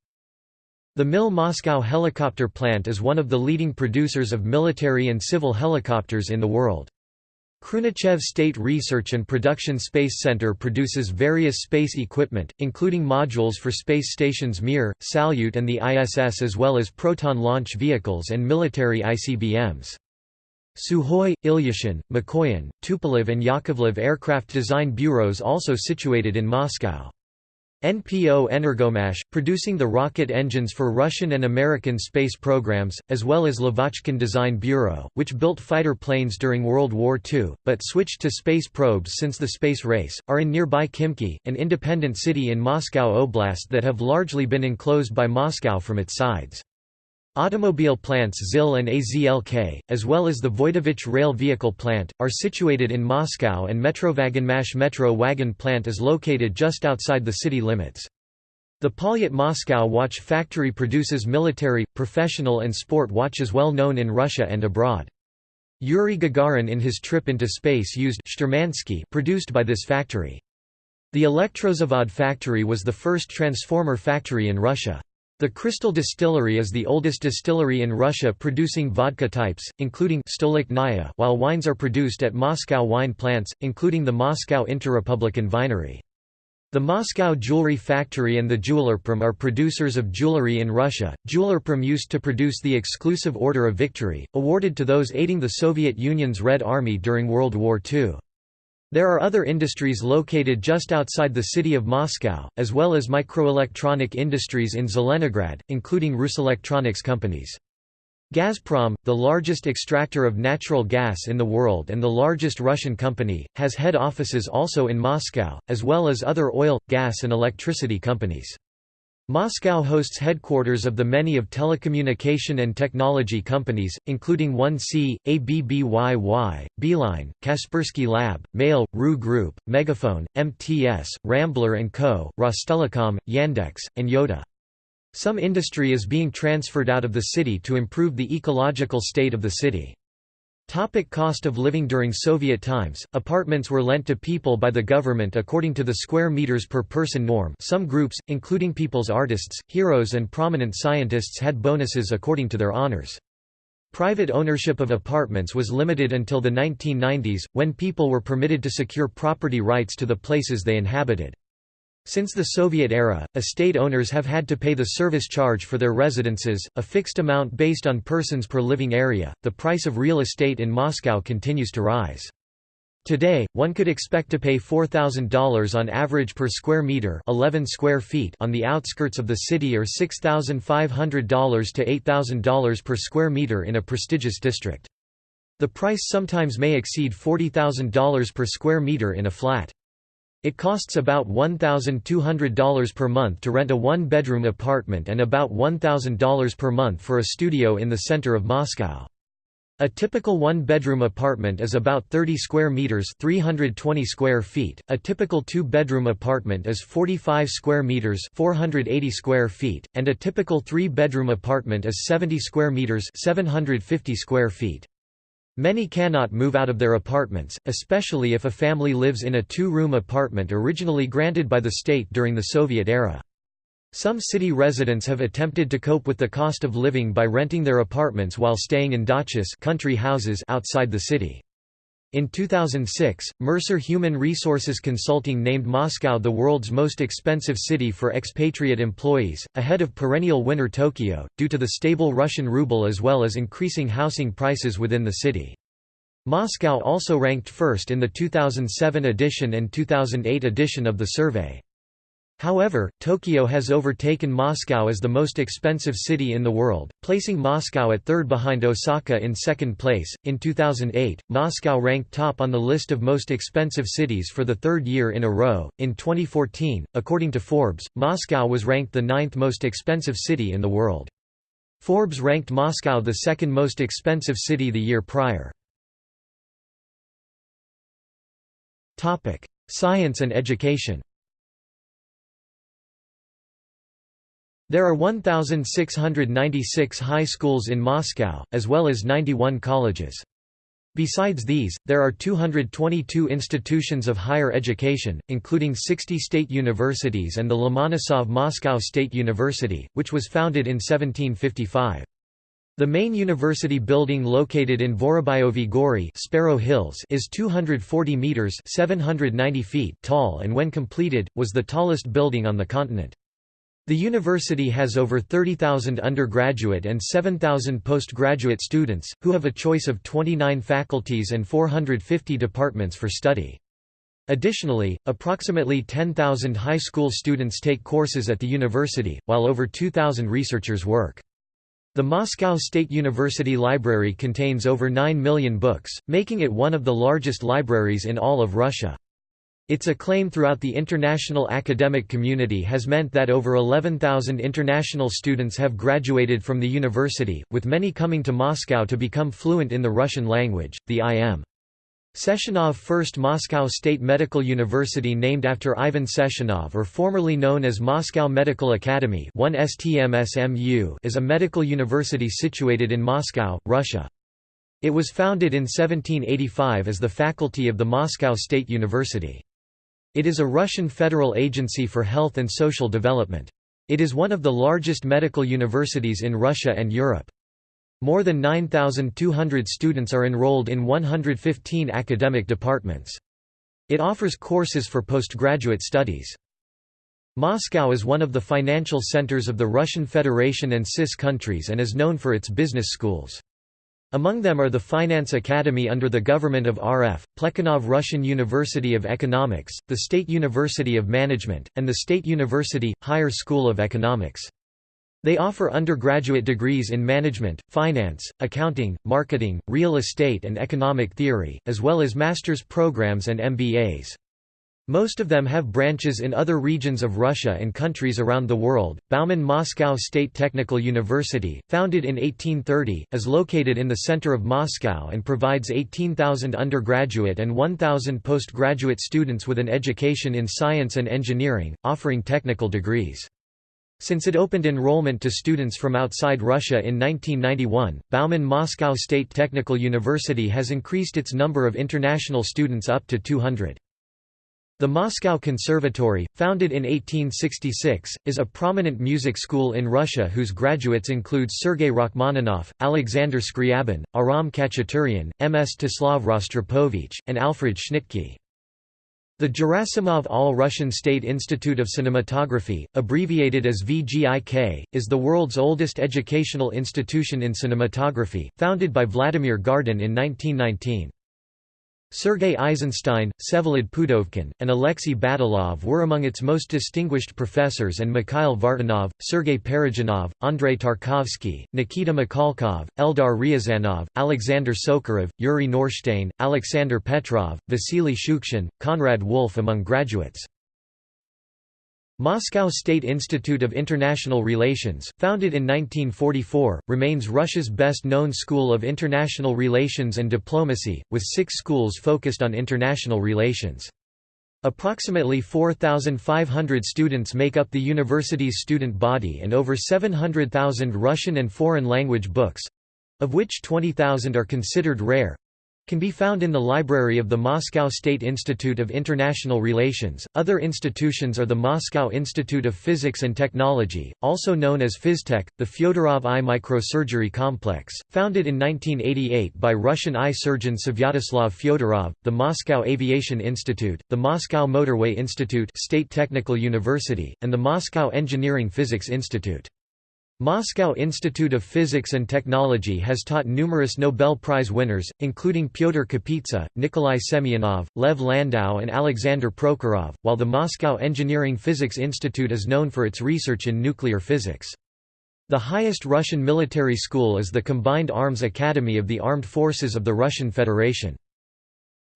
The MIL Moscow helicopter plant is one of the leading producers of military and civil helicopters in the world. Khrunichev State Research and Production Space Center produces various space equipment, including modules for space stations Mir, Salyut and the ISS as well as Proton launch vehicles and military ICBMs. Sukhoi, Ilyushin, Mikoyan, Tupolev and Yakovlev aircraft design bureaus also situated in Moscow. NPO Energomash, producing the rocket engines for Russian and American space programs, as well as Lavochkin Design Bureau, which built fighter planes during World War II, but switched to space probes since the space race, are in nearby Khimki, an independent city in Moscow Oblast that have largely been enclosed by Moscow from its sides. Automobile plants ZIL and AZLK, as well as the Voitovich rail vehicle plant, are situated in Moscow and Metrovagonmash metro wagon plant is located just outside the city limits. The Poljot Moscow watch factory produces military, professional and sport watches well known in Russia and abroad. Yuri Gagarin in his trip into space used Shturmanskie produced by this factory. The Elektrozavod factory was the first transformer factory in Russia. The Crystal Distillery is the oldest distillery in Russia producing vodka types, including Stolichnaya while wines are produced at Moscow wine plants, including the Moscow Interrepublican Vinery. The Moscow Jewelry Factory and the Jewelerprom are producers of jewelry in Russia. Jewelerprom used to produce the exclusive Order of Victory, awarded to those aiding the Soviet Union's Red Army during World War II. There are other industries located just outside the city of Moscow, as well as microelectronic industries in Zelenograd, including Ruselectronics companies. Gazprom, the largest extractor of natural gas in the world and the largest Russian company, has head offices also in Moscow, as well as other oil, gas and electricity companies. Moscow hosts headquarters of the many of telecommunication and technology companies, including 1C, ABBYY, Beeline, Kaspersky Lab, Mail, RU Group, MegaFon, MTS, Rambler & Co., Rostelecom, Yandex, and Yota. Some industry is being transferred out of the city to improve the ecological state of the city. Topic cost of living During Soviet times, apartments were lent to people by the government according to the square meters per person norm some groups, including people's artists, heroes and prominent scientists had bonuses according to their honors. Private ownership of apartments was limited until the 1990s, when people were permitted to secure property rights to the places they inhabited. Since the Soviet era, estate owners have had to pay the service charge for their residences, a fixed amount based on persons per living area. The price of real estate in Moscow continues to rise. Today, one could expect to pay $4,000 on average per square meter 11 square feet on the outskirts of the city or $6,500 to $8,000 per square meter in a prestigious district. The price sometimes may exceed $40,000 per square meter in a flat. It costs about $1,200 per month to rent a one-bedroom apartment and about $1,000 per month for a studio in the center of Moscow. A typical one-bedroom apartment is about 30 square meters, 320 square feet. A typical two-bedroom apartment is 45 square meters, 480 square feet, and a typical three-bedroom apartment is 70 square meters, 750 square feet. Many cannot move out of their apartments, especially if a family lives in a two-room apartment originally granted by the state during the Soviet era. Some city residents have attempted to cope with the cost of living by renting their apartments while staying in dachas country houses outside the city. In 2006, Mercer Human Resources Consulting named Moscow the world's most expensive city for expatriate employees, ahead of perennial winner Tokyo, due to the stable Russian ruble as well as increasing housing prices within the city. Moscow also ranked first in the 2007 edition and 2008 edition of the survey. However, Tokyo has overtaken Moscow as the most expensive city in the world, placing Moscow at third behind Osaka in second place. In 2008, Moscow ranked top on the list of most expensive cities for the third year in a row. In 2014, according to Forbes, Moscow was ranked the ninth most expensive city in the world. Forbes ranked Moscow the second most expensive city the year prior. Science and education There are 1,696 high schools in Moscow, as well as 91 colleges. Besides these, there are 222 institutions of higher education, including 60 state universities and the Lomonosov Moscow State University, which was founded in 1755. The main university building located in Vorobyovy Gory Sparrow Hills is 240 meters 790 feet tall and when completed, was the tallest building on the continent. The university has over 30,000 undergraduate and 7,000 postgraduate students, who have a choice of 29 faculties and 450 departments for study. Additionally, approximately 10,000 high school students take courses at the university, while over 2,000 researchers work. The Moscow State University Library contains over 9 million books, making it one of the largest libraries in all of Russia. Its acclaim throughout the international academic community has meant that over 11,000 international students have graduated from the university, with many coming to Moscow to become fluent in the Russian language. The I.M. Sechenov First Moscow State Medical University named after Ivan Sechenov or formerly known as Moscow Medical Academy 1 STMSMU is a medical university situated in Moscow, Russia. It was founded in 1785 as the faculty of the Moscow State University. It is a Russian federal agency for health and social development. It is one of the largest medical universities in Russia and Europe. More than 9,200 students are enrolled in 115 academic departments. It offers courses for postgraduate studies. Moscow is one of the financial centers of the Russian Federation and CIS countries and is known for its business schools. Among them are the Finance Academy under the government of RF, Plekhanov Russian University of Economics, the State University of Management, and the State University, Higher School of Economics. They offer undergraduate degrees in management, finance, accounting, marketing, real estate and economic theory, as well as master's programs and MBAs. Most of them have branches in other regions of Russia and countries around the world. Bauman Moscow State Technical University, founded in 1830, is located in the center of Moscow and provides 18,000 undergraduate and 1,000 postgraduate students with an education in science and engineering, offering technical degrees. Since it opened enrollment to students from outside Russia in 1991, Bauman Moscow State Technical University has increased its number of international students up to 200. The Moscow Conservatory, founded in 1866, is a prominent music school in Russia whose graduates include Sergei Rachmaninoff, Alexander Scriabin, Aram Khachaturian, Mstislav Rostropovich, and Alfred Schnittke. The Gerasimov All-Russian State Institute of Cinematography, abbreviated as VGIK, is the world's oldest educational institution in cinematography, founded by Vladimir Gardin in 1919. Sergei Eisenstein, Vsevolod Pudovkin, and Alexei Batalov were among its most distinguished professors and Mikhail Vartanov, Sergei Parajanov, Andrei Tarkovsky, Nikita Mikhalkov, Eldar Ryazanov, Alexander Sokurov, Yuri Norstein, Alexander Petrov, Vasily Shukshin, Konrad Wolf among graduates. Moscow State Institute of International Relations, founded in 1944, remains Russia's best-known school of international relations and diplomacy, with six schools focused on international relations. Approximately 4,500 students make up the university's student body and over 700,000 Russian and foreign language books—of which 20,000 are considered rare, can be found in the library of the Moscow State Institute of International Relations. Other institutions are the Moscow Institute of Physics and Technology, also known as Phystech, the Fyodorov Eye Microsurgery Complex, founded in 1988 by Russian eye surgeon Svyatoslav Fyodorov, the Moscow Aviation Institute, the Moscow Motorway Institute, State Technical University, and the Moscow Engineering Physics Institute. Moscow Institute of Physics and Technology has taught numerous Nobel Prize winners, including Pyotr Kapitsa, Nikolai Semyonov, Lev Landau and Alexander Prokhorov, while the Moscow Engineering Physics Institute is known for its research in nuclear physics. The highest Russian military school is the Combined Arms Academy of the Armed Forces of the Russian Federation.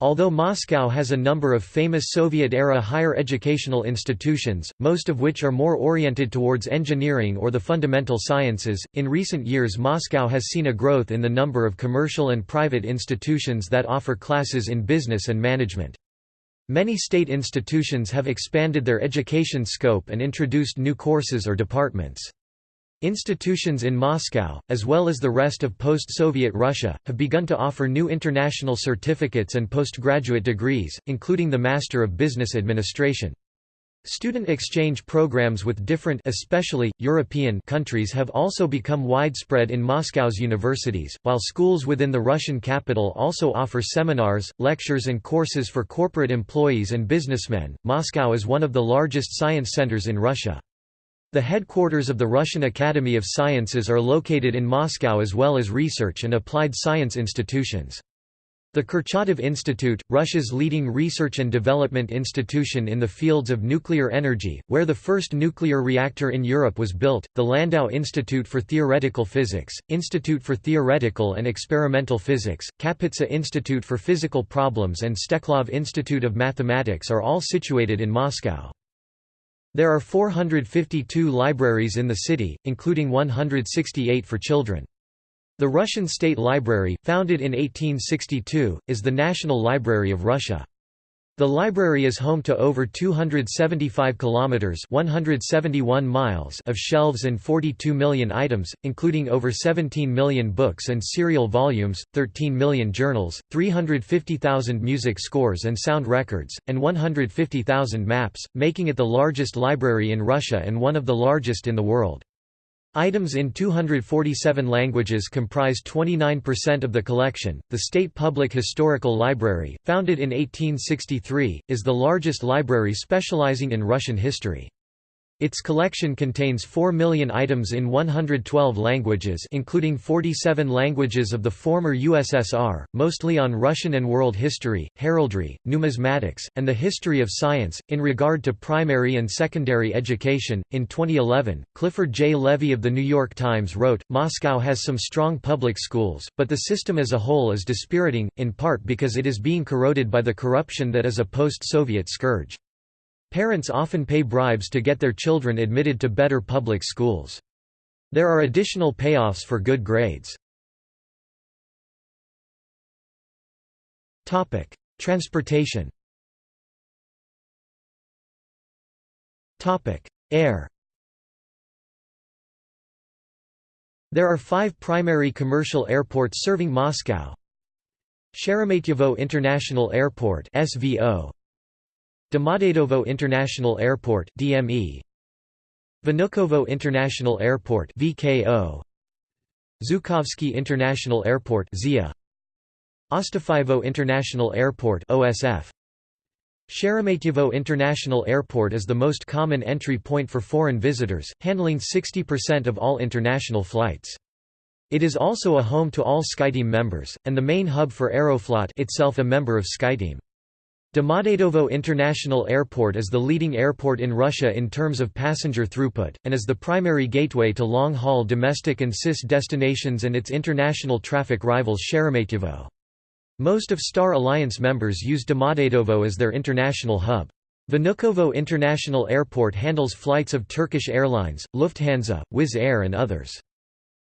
Although Moscow has a number of famous Soviet-era higher educational institutions, most of which are more oriented towards engineering or the fundamental sciences, in recent years Moscow has seen a growth in the number of commercial and private institutions that offer classes in business and management. Many state institutions have expanded their education scope and introduced new courses or departments. Institutions in Moscow, as well as the rest of post-Soviet Russia, have begun to offer new international certificates and postgraduate degrees, including the Master of Business Administration. Student exchange programs with different especially, European countries have also become widespread in Moscow's universities, while schools within the Russian capital also offer seminars, lectures and courses for corporate employees and businessmen. Moscow is one of the largest science centers in Russia. The headquarters of the Russian Academy of Sciences are located in Moscow as well as research and applied science institutions. The Kurchatov Institute, Russia's leading research and development institution in the fields of nuclear energy, where the first nuclear reactor in Europe was built, the Landau Institute for Theoretical Physics, Institute for Theoretical and Experimental Physics, Kapitsa Institute for Physical Problems and Steklov Institute of Mathematics are all situated in Moscow. There are 452 libraries in the city, including 168 for children. The Russian State Library, founded in 1862, is the National Library of Russia. The library is home to over 275 kilometers (171 miles) of shelves and 42 million items, including over 17 million books and serial volumes, 13 million journals, 350,000 music scores and sound records, and 150,000 maps, making it the largest library in Russia and one of the largest in the world. Items in 247 languages comprise 29% of the collection. The State Public Historical Library, founded in 1863, is the largest library specializing in Russian history. Its collection contains 4 million items in 112 languages including 47 languages of the former USSR, mostly on Russian and world history, heraldry, numismatics, and the history of science. In regard to primary and secondary education, in 2011, Clifford J. Levy of The New York Times wrote, Moscow has some strong public schools, but the system as a whole is dispiriting, in part because it is being corroded by the corruption that is a post-Soviet scourge. Parents often pay bribes to get their children admitted to better public schools. There are additional payoffs for good grades. Topic: Transportation Topic: Air There are five primary commercial airports serving Moscow. Sheremetyevo International Airport SVO, Domodedovo International Airport DME Vnukovo International Airport VKO Zhukovsky International Airport ZIA Ostafyevo International Airport OSF Sheremetyevo International Airport is the most common entry point for foreign visitors, handling 60% of all international flights. It is also a home to all SkyTeam members, and the main hub for Aeroflot itself a member of SkyTeam. Domodedovo International Airport is the leading airport in Russia in terms of passenger throughput, and is the primary gateway to long-haul domestic and CIS destinations and its international traffic rivals Sheremetyevo. Most of Star Alliance members use Domodedovo as their international hub. Vnukovo International Airport handles flights of Turkish Airlines, Lufthansa, Wizz Air and others.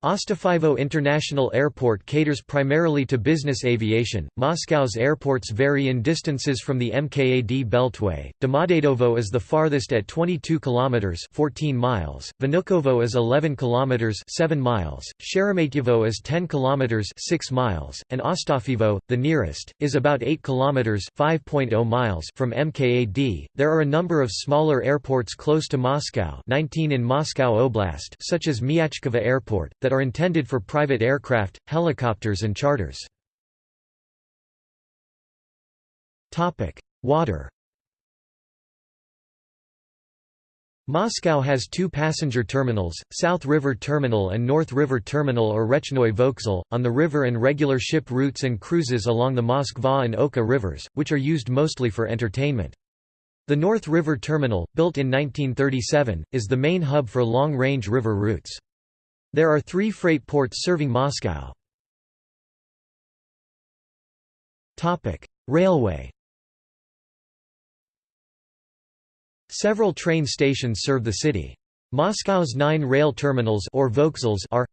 Ostafyevo International Airport caters primarily to business aviation. Moscow's airports vary in distances from the MKAD beltway. Domodedovo is the farthest at 22 kilometers (14 miles). Vnukovo is 11 kilometers (7 miles). Sheremetyevo is 10 kilometers (6 miles), and Ostafyevo, the nearest, is about 8 kilometers (5.0 miles) from MKAD. There are a number of smaller airports close to Moscow, 19 in Moscow Oblast, such as Myachkovo Airport that are intended for private aircraft, helicopters and charters. Water Moscow has two passenger terminals, South River Terminal and North River Terminal or Rechnoy Vokzal, on the river and regular ship routes and cruises along the Moskva and Oka rivers, which are used mostly for entertainment. The North River Terminal, built in 1937, is the main hub for long-range river routes. There are three freight ports serving Moscow. Railway Several train stations serve the city. Moscow's nine rail terminals or vokzals are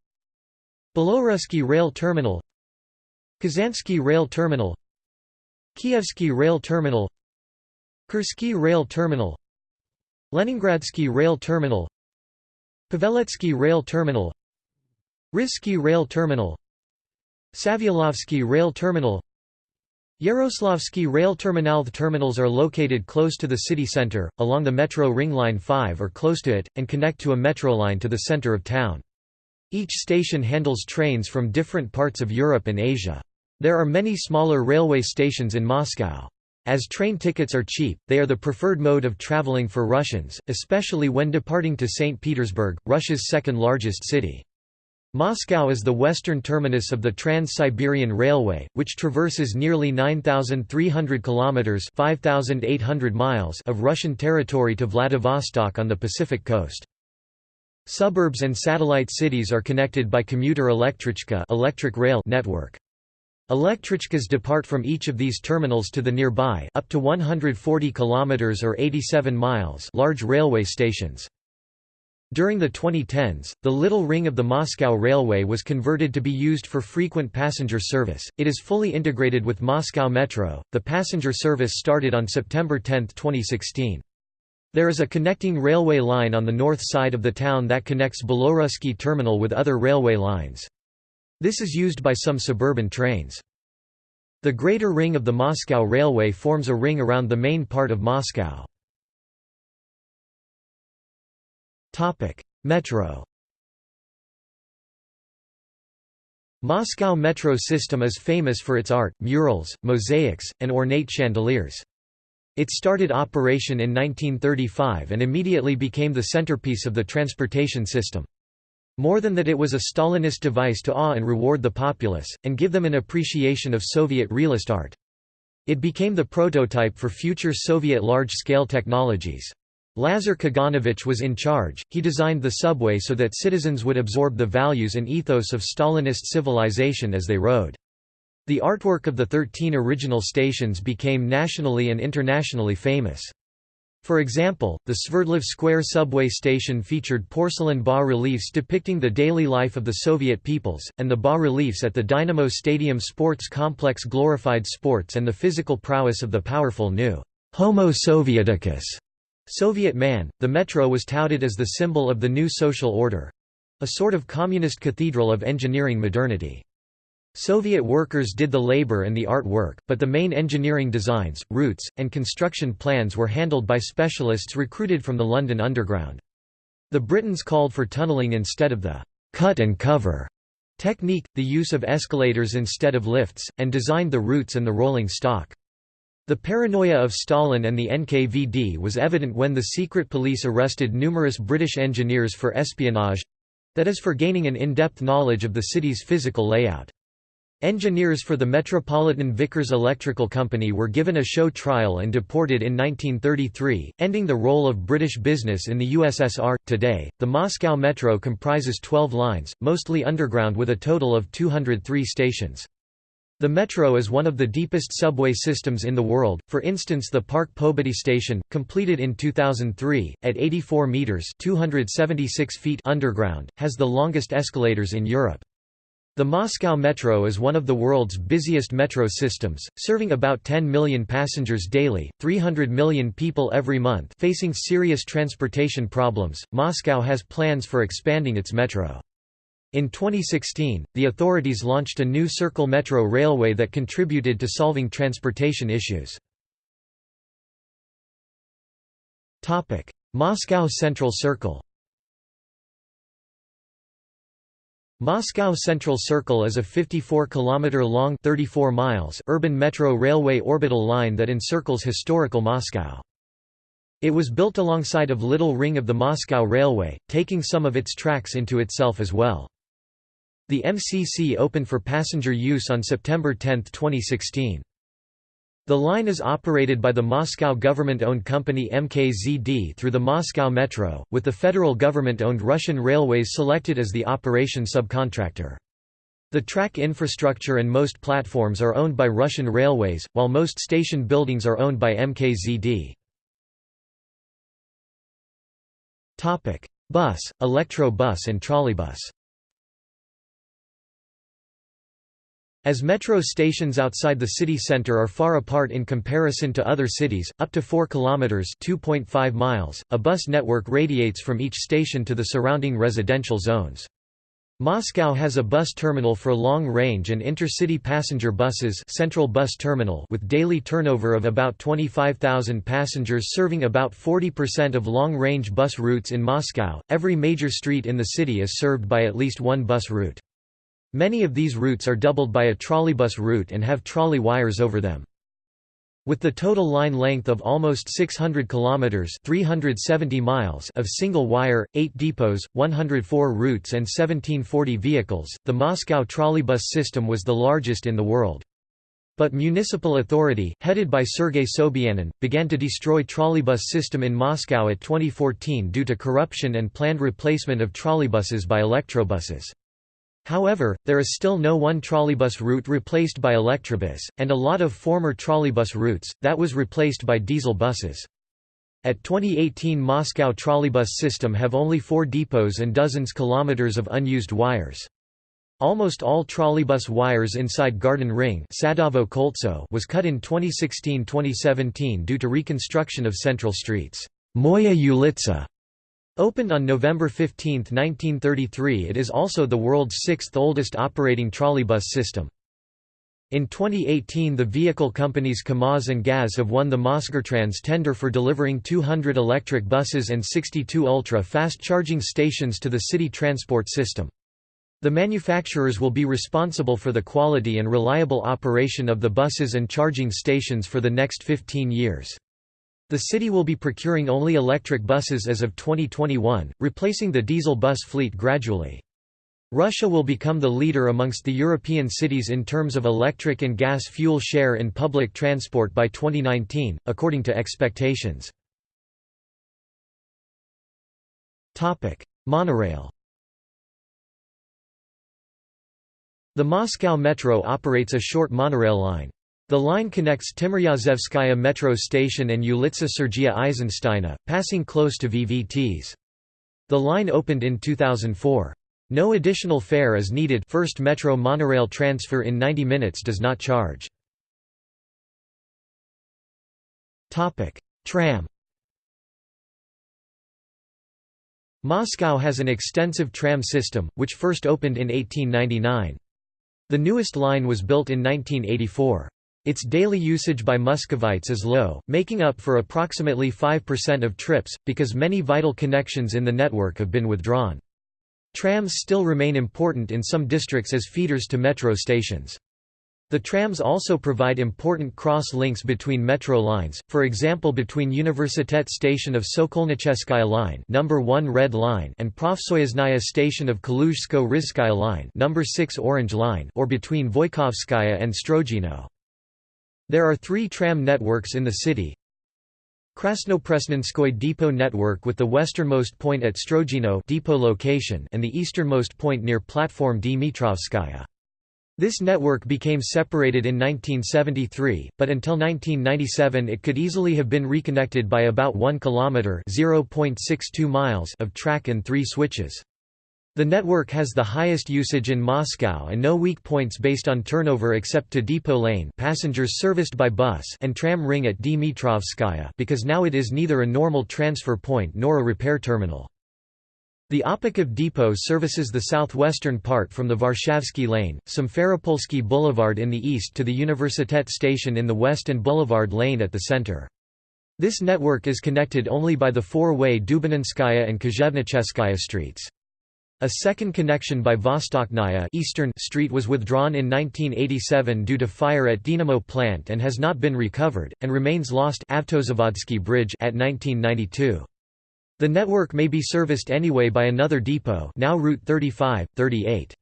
Belorusky Rail Terminal Kazansky Rail Terminal Kievsky Rail Terminal Kursky Rail Terminal Leningradsky Rail Terminal Paveletsky Rail Terminal Rizhsky Rail Terminal Savyolovsky Rail Terminal Yaroslavsky Rail Terminal The terminals are located close to the city center, along the Metro Ring Line 5 or close to it, and connect to a metro line to the center of town. Each station handles trains from different parts of Europe and Asia. There are many smaller railway stations in Moscow. As train tickets are cheap, they are the preferred mode of traveling for Russians, especially when departing to St. Petersburg, Russia's second largest city. Moscow is the western terminus of the Trans-Siberian Railway, which traverses nearly 9,300 kilometers (5,800 miles) of Russian territory to Vladivostok on the Pacific coast. Suburbs and satellite cities are connected by commuter Elektrichka electric rail network. Elektrichkas depart from each of these terminals to the nearby up to 140 kilometers or 87 miles large railway stations. During the 2010s, the Little Ring of the Moscow Railway was converted to be used for frequent passenger service. It is fully integrated with Moscow Metro. The passenger service started on September 10, 2016. There is a connecting railway line on the north side of the town that connects Belorusky terminal with other railway lines. This is used by some suburban trains. The greater ring of the Moscow Railway forms a ring around the main part of Moscow. Metro Moscow metro system is famous for its art, murals, mosaics, and ornate chandeliers. It started operation in 1935 and immediately became the centerpiece of the transportation system. More than that it was a Stalinist device to awe and reward the populace, and give them an appreciation of Soviet realist art. It became the prototype for future Soviet large-scale technologies. Lazar Kaganovich was in charge, he designed the subway so that citizens would absorb the values and ethos of Stalinist civilization as they rode. The artwork of the 13 original stations became nationally and internationally famous. For example, the Sverdlov Square subway station featured porcelain bas-reliefs depicting the daily life of the Soviet peoples, and the bas-reliefs at the Dynamo Stadium sports complex glorified sports and the physical prowess of the powerful new Homo Sovieticus Soviet man, the metro was touted as the symbol of the new social order—a sort of communist cathedral of engineering modernity. Soviet workers did the labor and the art work, but the main engineering designs, routes, and construction plans were handled by specialists recruited from the London Underground. The Britons called for tunnelling instead of the cut and cover technique, the use of escalators instead of lifts, and designed the routes and the rolling stock. The paranoia of Stalin and the NKVD was evident when the secret police arrested numerous British engineers for espionage—that is for gaining an in-depth knowledge of the city's physical layout. Engineers for the Metropolitan Vickers Electrical Company were given a show trial and deported in 1933, ending the role of British business in the USSR. Today, the Moscow Metro comprises 12 lines, mostly underground with a total of 203 stations. The metro is one of the deepest subway systems in the world, for instance the Park Pobedi station, completed in 2003, at 84 metres 276 feet underground, has the longest escalators in Europe. The Moscow Metro is one of the world's busiest metro systems, serving about 10 million passengers daily, 300 million people every month facing serious transportation problems. Moscow has plans for expanding its metro. In 2016, the authorities launched a new Circle Metro railway that contributed to solving transportation issues. Moscow Central Circle Moscow Central Circle is a 54-kilometer-long 34 miles urban metro railway orbital line that encircles historical Moscow. It was built alongside of Little Ring of the Moscow Railway, taking some of its tracks into itself as well. The MCC opened for passenger use on September 10, 2016. The line is operated by the Moscow government-owned company MKZD through the Moscow Metro, with the federal government-owned Russian Railways selected as the operation subcontractor. The track infrastructure and most platforms are owned by Russian Railways, while most station buildings are owned by MKZD. Bus, electro bus and trolleybus As metro stations outside the city center are far apart in comparison to other cities, up to 4 kilometers (2.5 miles), a bus network radiates from each station to the surrounding residential zones. Moscow has a bus terminal for long-range and intercity passenger buses Central Bus Terminal with daily turnover of about 25,000 passengers serving about 40% of long-range bus routes in Moscow. Every major street in the city is served by at least one bus route. Many of these routes are doubled by a trolleybus route and have trolley wires over them. With the total line length of almost 600 kilometers (370 miles) of single wire, 8 depots, 104 routes and 1740 vehicles, the Moscow trolleybus system was the largest in the world. But municipal authority, headed by Sergei Sobyanin, began to destroy trolleybus system in Moscow at 2014 due to corruption and planned replacement of trolleybuses by electrobuses. However, there is still no one trolleybus route replaced by electrobus, and a lot of former trolleybus routes, that was replaced by diesel buses. At 2018 Moscow trolleybus system have only four depots and dozens kilometers of unused wires. Almost all trolleybus wires inside Garden Ring was cut in 2016–2017 due to reconstruction of central streets. Moya Ulitsa Opened on November 15, 1933 it is also the world's sixth oldest operating trolleybus system. In 2018 the vehicle companies KAMAZ and GAZ have won the Mosgortrans tender for delivering 200 electric buses and 62 ultra-fast charging stations to the city transport system. The manufacturers will be responsible for the quality and reliable operation of the buses and charging stations for the next 15 years. The city will be procuring only electric buses as of 2021, replacing the diesel bus fleet gradually. Russia will become the leader amongst the European cities in terms of electric and gas fuel share in public transport by 2019, according to expectations. Monorail The Moscow Metro operates a short monorail line. The line connects Timiryazevskaya metro station and Ulitsa Sergeya Eisensteina, passing close to VVTs. The line opened in 2004. No additional fare is needed first metro monorail transfer in 90 minutes does not charge. Tram Moscow has an extensive tram system, which first opened in 1899. The newest line was built in 1984. Its daily usage by Muscovites is low, making up for approximately 5% of trips, because many vital connections in the network have been withdrawn. Trams still remain important in some districts as feeders to metro stations. The trams also provide important cross-links between metro lines, for example between Universitet station of Sokolnicheskaya line, number 1 Red line, and Profsoyuznaya station of Kaluzhsko-Rizhskaya line, number 6 Orange line, or between Voikovskaya and Strogino. There are three tram networks in the city. Krasnopresnenskoy depot network with the westernmost point at Strogino depot location and the easternmost point near platform Dmitrovskaya. This network became separated in 1973, but until 1997 it could easily have been reconnected by about 1 km (0.62 miles) of track and 3 switches. The network has the highest usage in Moscow and no weak points based on turnover except to Depot Lane passengers serviced by bus and tram ring at Dmitrovskaya because now it is neither a normal transfer point nor a repair terminal. The Apakov Depot services the southwestern part from the Varshavsky Lane, Simferopolsky Boulevard in the east to the Universitet station in the west and Boulevard Lane at the center. This network is connected only by the four-way Dubininskaya and Kozhevnicheskaya streets. A second connection by Vostochnaya Eastern Street was withdrawn in 1987 due to fire at Dynamo plant and has not been recovered, and remains lost Bridge at 1992. The network may be serviced anyway by another depot now Route 35, 38.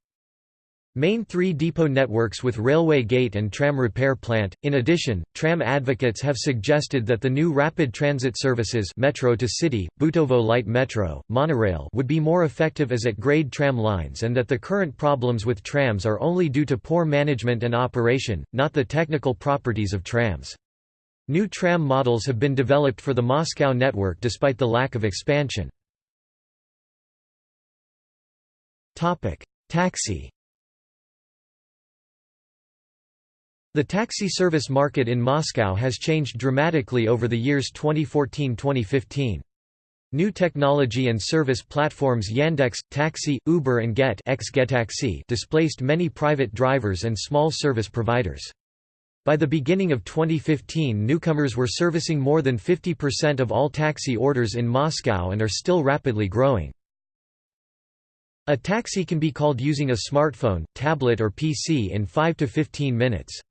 Main three depot networks with railway gate and tram repair plant. In addition, tram advocates have suggested that the new rapid transit services metro to city, Butovo light metro, monorail would be more effective as at grade tram lines and that the current problems with trams are only due to poor management and operation, not the technical properties of trams. New tram models have been developed for the Moscow network despite the lack of expansion. Taxi The taxi service market in Moscow has changed dramatically over the years 2014–2015. New technology and service platforms Yandex, Taxi, Uber and Get displaced many private drivers and small service providers. By the beginning of 2015 newcomers were servicing more than 50% of all taxi orders in Moscow and are still rapidly growing. A taxi can be called using a smartphone, tablet or PC in 5 to 15 minutes.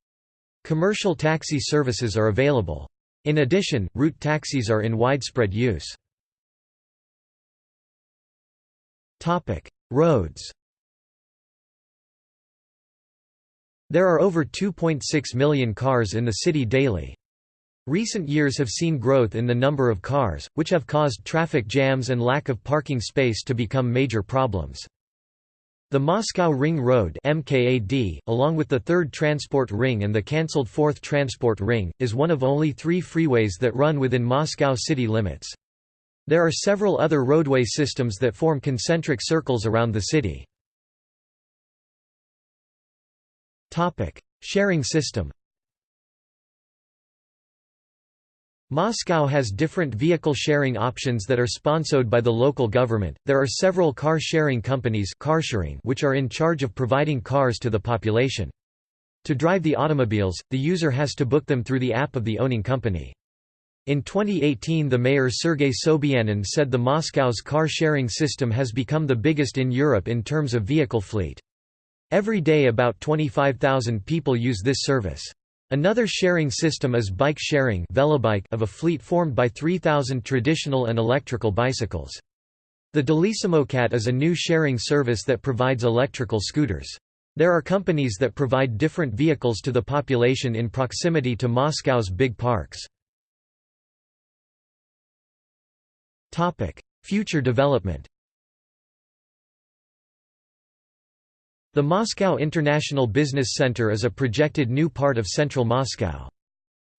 Commercial taxi services are available. In addition, route taxis are in widespread use. Roads There are over 2.6 million cars in the city daily. Recent years have seen growth in the number of cars, which have caused traffic jams and lack of parking space to become major problems. The Moscow Ring Road MKAD, along with the 3rd Transport Ring and the cancelled 4th Transport Ring, is one of only three freeways that run within Moscow city limits. There are several other roadway systems that form concentric circles around the city. Sharing system Moscow has different vehicle sharing options that are sponsored by the local government. There are several car sharing companies which are in charge of providing cars to the population. To drive the automobiles, the user has to book them through the app of the owning company. In 2018 the mayor Sergei Sobyanin said the Moscow's car sharing system has become the biggest in Europe in terms of vehicle fleet. Every day about 25,000 people use this service. Another sharing system is bike sharing of a fleet formed by 3,000 traditional and electrical bicycles. The Delisamokat is a new sharing service that provides electrical scooters. There are companies that provide different vehicles to the population in proximity to Moscow's big parks. Future development The Moscow International Business Center is a projected new part of central Moscow.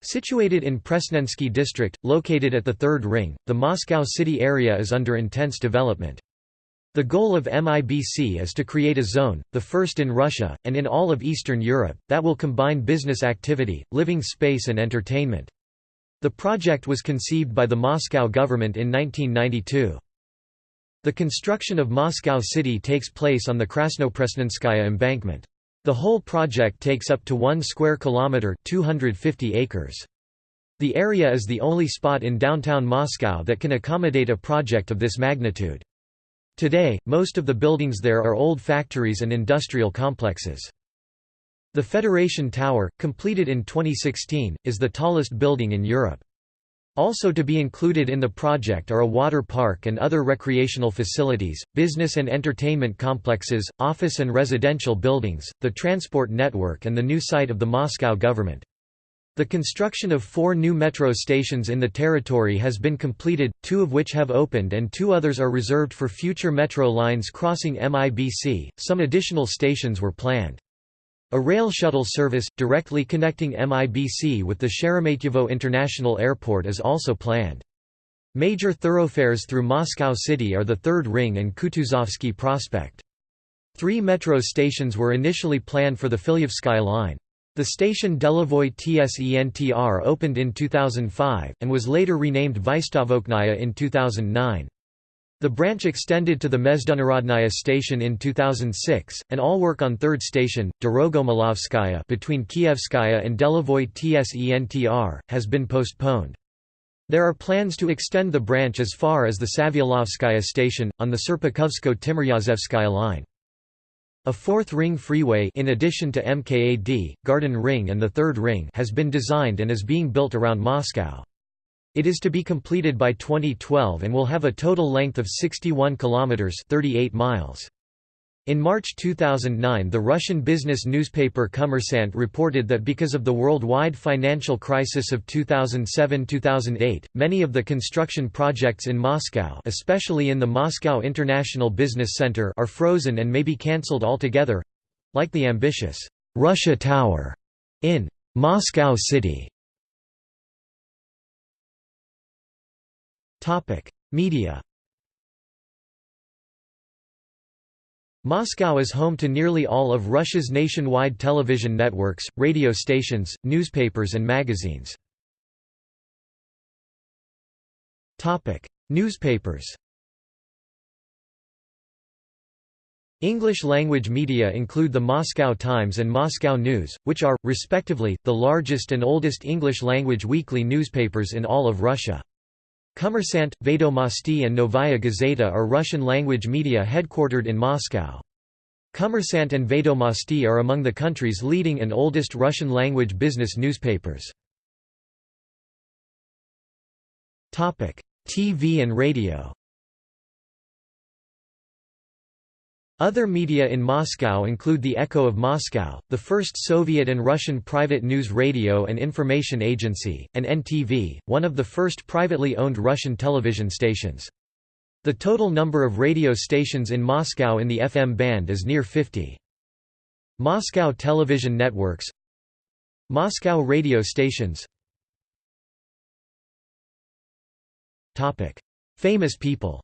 Situated in Presnensky district, located at the Third Ring, the Moscow city area is under intense development. The goal of MIBC is to create a zone, the first in Russia, and in all of Eastern Europe, that will combine business activity, living space and entertainment. The project was conceived by the Moscow government in 1992. The construction of Moscow City takes place on the Krasnopresnenskaya embankment. The whole project takes up to 1 square kilometer 250 acres. The area is the only spot in downtown Moscow that can accommodate a project of this magnitude. Today, most of the buildings there are old factories and industrial complexes. The Federation Tower, completed in 2016, is the tallest building in Europe. Also to be included in the project are a water park and other recreational facilities, business and entertainment complexes, office and residential buildings, the transport network and the new site of the Moscow government. The construction of four new metro stations in the territory has been completed, two of which have opened and two others are reserved for future metro lines crossing MIBC. Some additional stations were planned. A rail shuttle service, directly connecting MIBC with the Sheremetyevo International Airport is also planned. Major thoroughfares through Moscow City are the Third Ring and Kutuzovsky Prospect. Three metro stations were initially planned for the Filyevskaya line. The station Delovoy Tsentr opened in 2005, and was later renamed Vystavochnaya in 2009. The branch extended to the Mezhdunarodnaya station in 2006, and all work on third station, Dorogomilovskaya between Kievskaya and Delovoy Tsentr, has been postponed. There are plans to extend the branch as far as the Savyolovskaya station, on the Serpukhovsko-Timiryazevskaya line. A fourth ring freeway in addition to MKAD, Garden Ring and the Third Ring has been designed and is being built around Moscow. It is to be completed by 2012 and will have a total length of 61 kilometers 38 miles. In March 2009 the Russian business newspaper Kommersant reported that because of the worldwide financial crisis of 2007–2008, many of the construction projects in Moscow especially in the Moscow International Business Center are frozen and may be cancelled altogether—like the ambitious «Russia Tower» in «Moscow City» Media Moscow is home to nearly all of Russia's nationwide television networks, radio stations, newspapers and magazines. Newspapers English-language media include the Moscow Times and Moscow News, which are, respectively, the largest and oldest English-language weekly newspapers in all of Russia. Kommersant, Vedomosti and Novaya Gazeta are Russian-language media headquartered in Moscow. Kommersant and Vedomosti are among the country's leading and oldest Russian-language business newspapers. TV and radio Other media in Moscow include the Echo of Moscow, the first Soviet and Russian private news radio and information agency, and NTV, one of the first privately owned Russian television stations. The total number of radio stations in Moscow in the FM band is near 50. Moscow television networks Moscow radio stations Famous people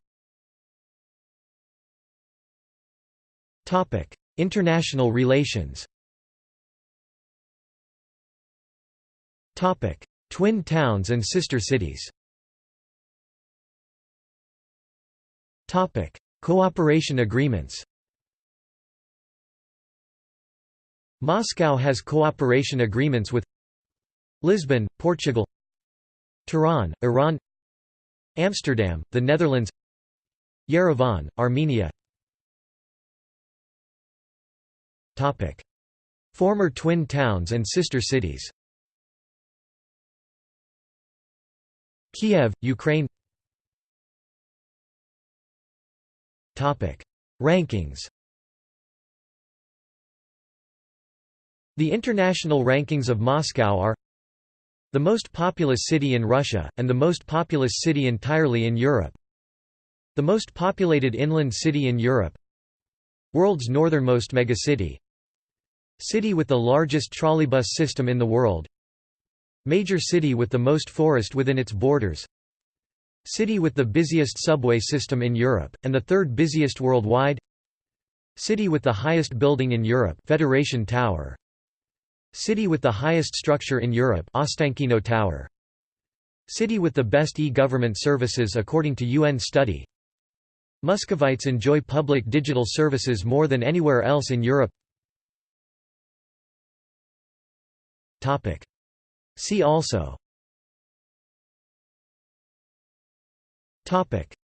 International relations Twin towns and sister cities Cooperation agreements Moscow has cooperation agreements with Lisbon, Portugal Tehran, Iran Amsterdam, the Netherlands Yerevan, Armenia Former twin towns and sister cities. Kiev, Ukraine. Topic. Rankings. The international rankings of Moscow are the most populous city in Russia, and the most populous city entirely in Europe. The most populated inland city in Europe. World's northernmost megacity City with the largest trolleybus system in the world. Major city with the most forest within its borders. City with the busiest subway system in Europe, and the third busiest worldwide. City with the highest building in Europe Federation Tower. City with the highest structure in Europe Ostankino Tower. City with the best e-government services according to UN study. Muscovites enjoy public digital services more than anywhere else in Europe See also.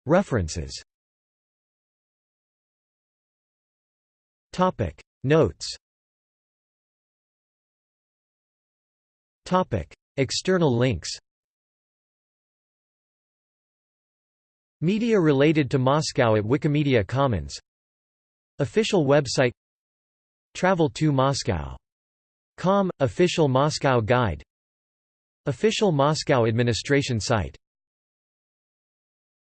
References. Notes. External links. Media related to Moscow at Wikimedia Commons. Official website. Travel to Moscow Com, official Moscow guide. Official Moscow administration site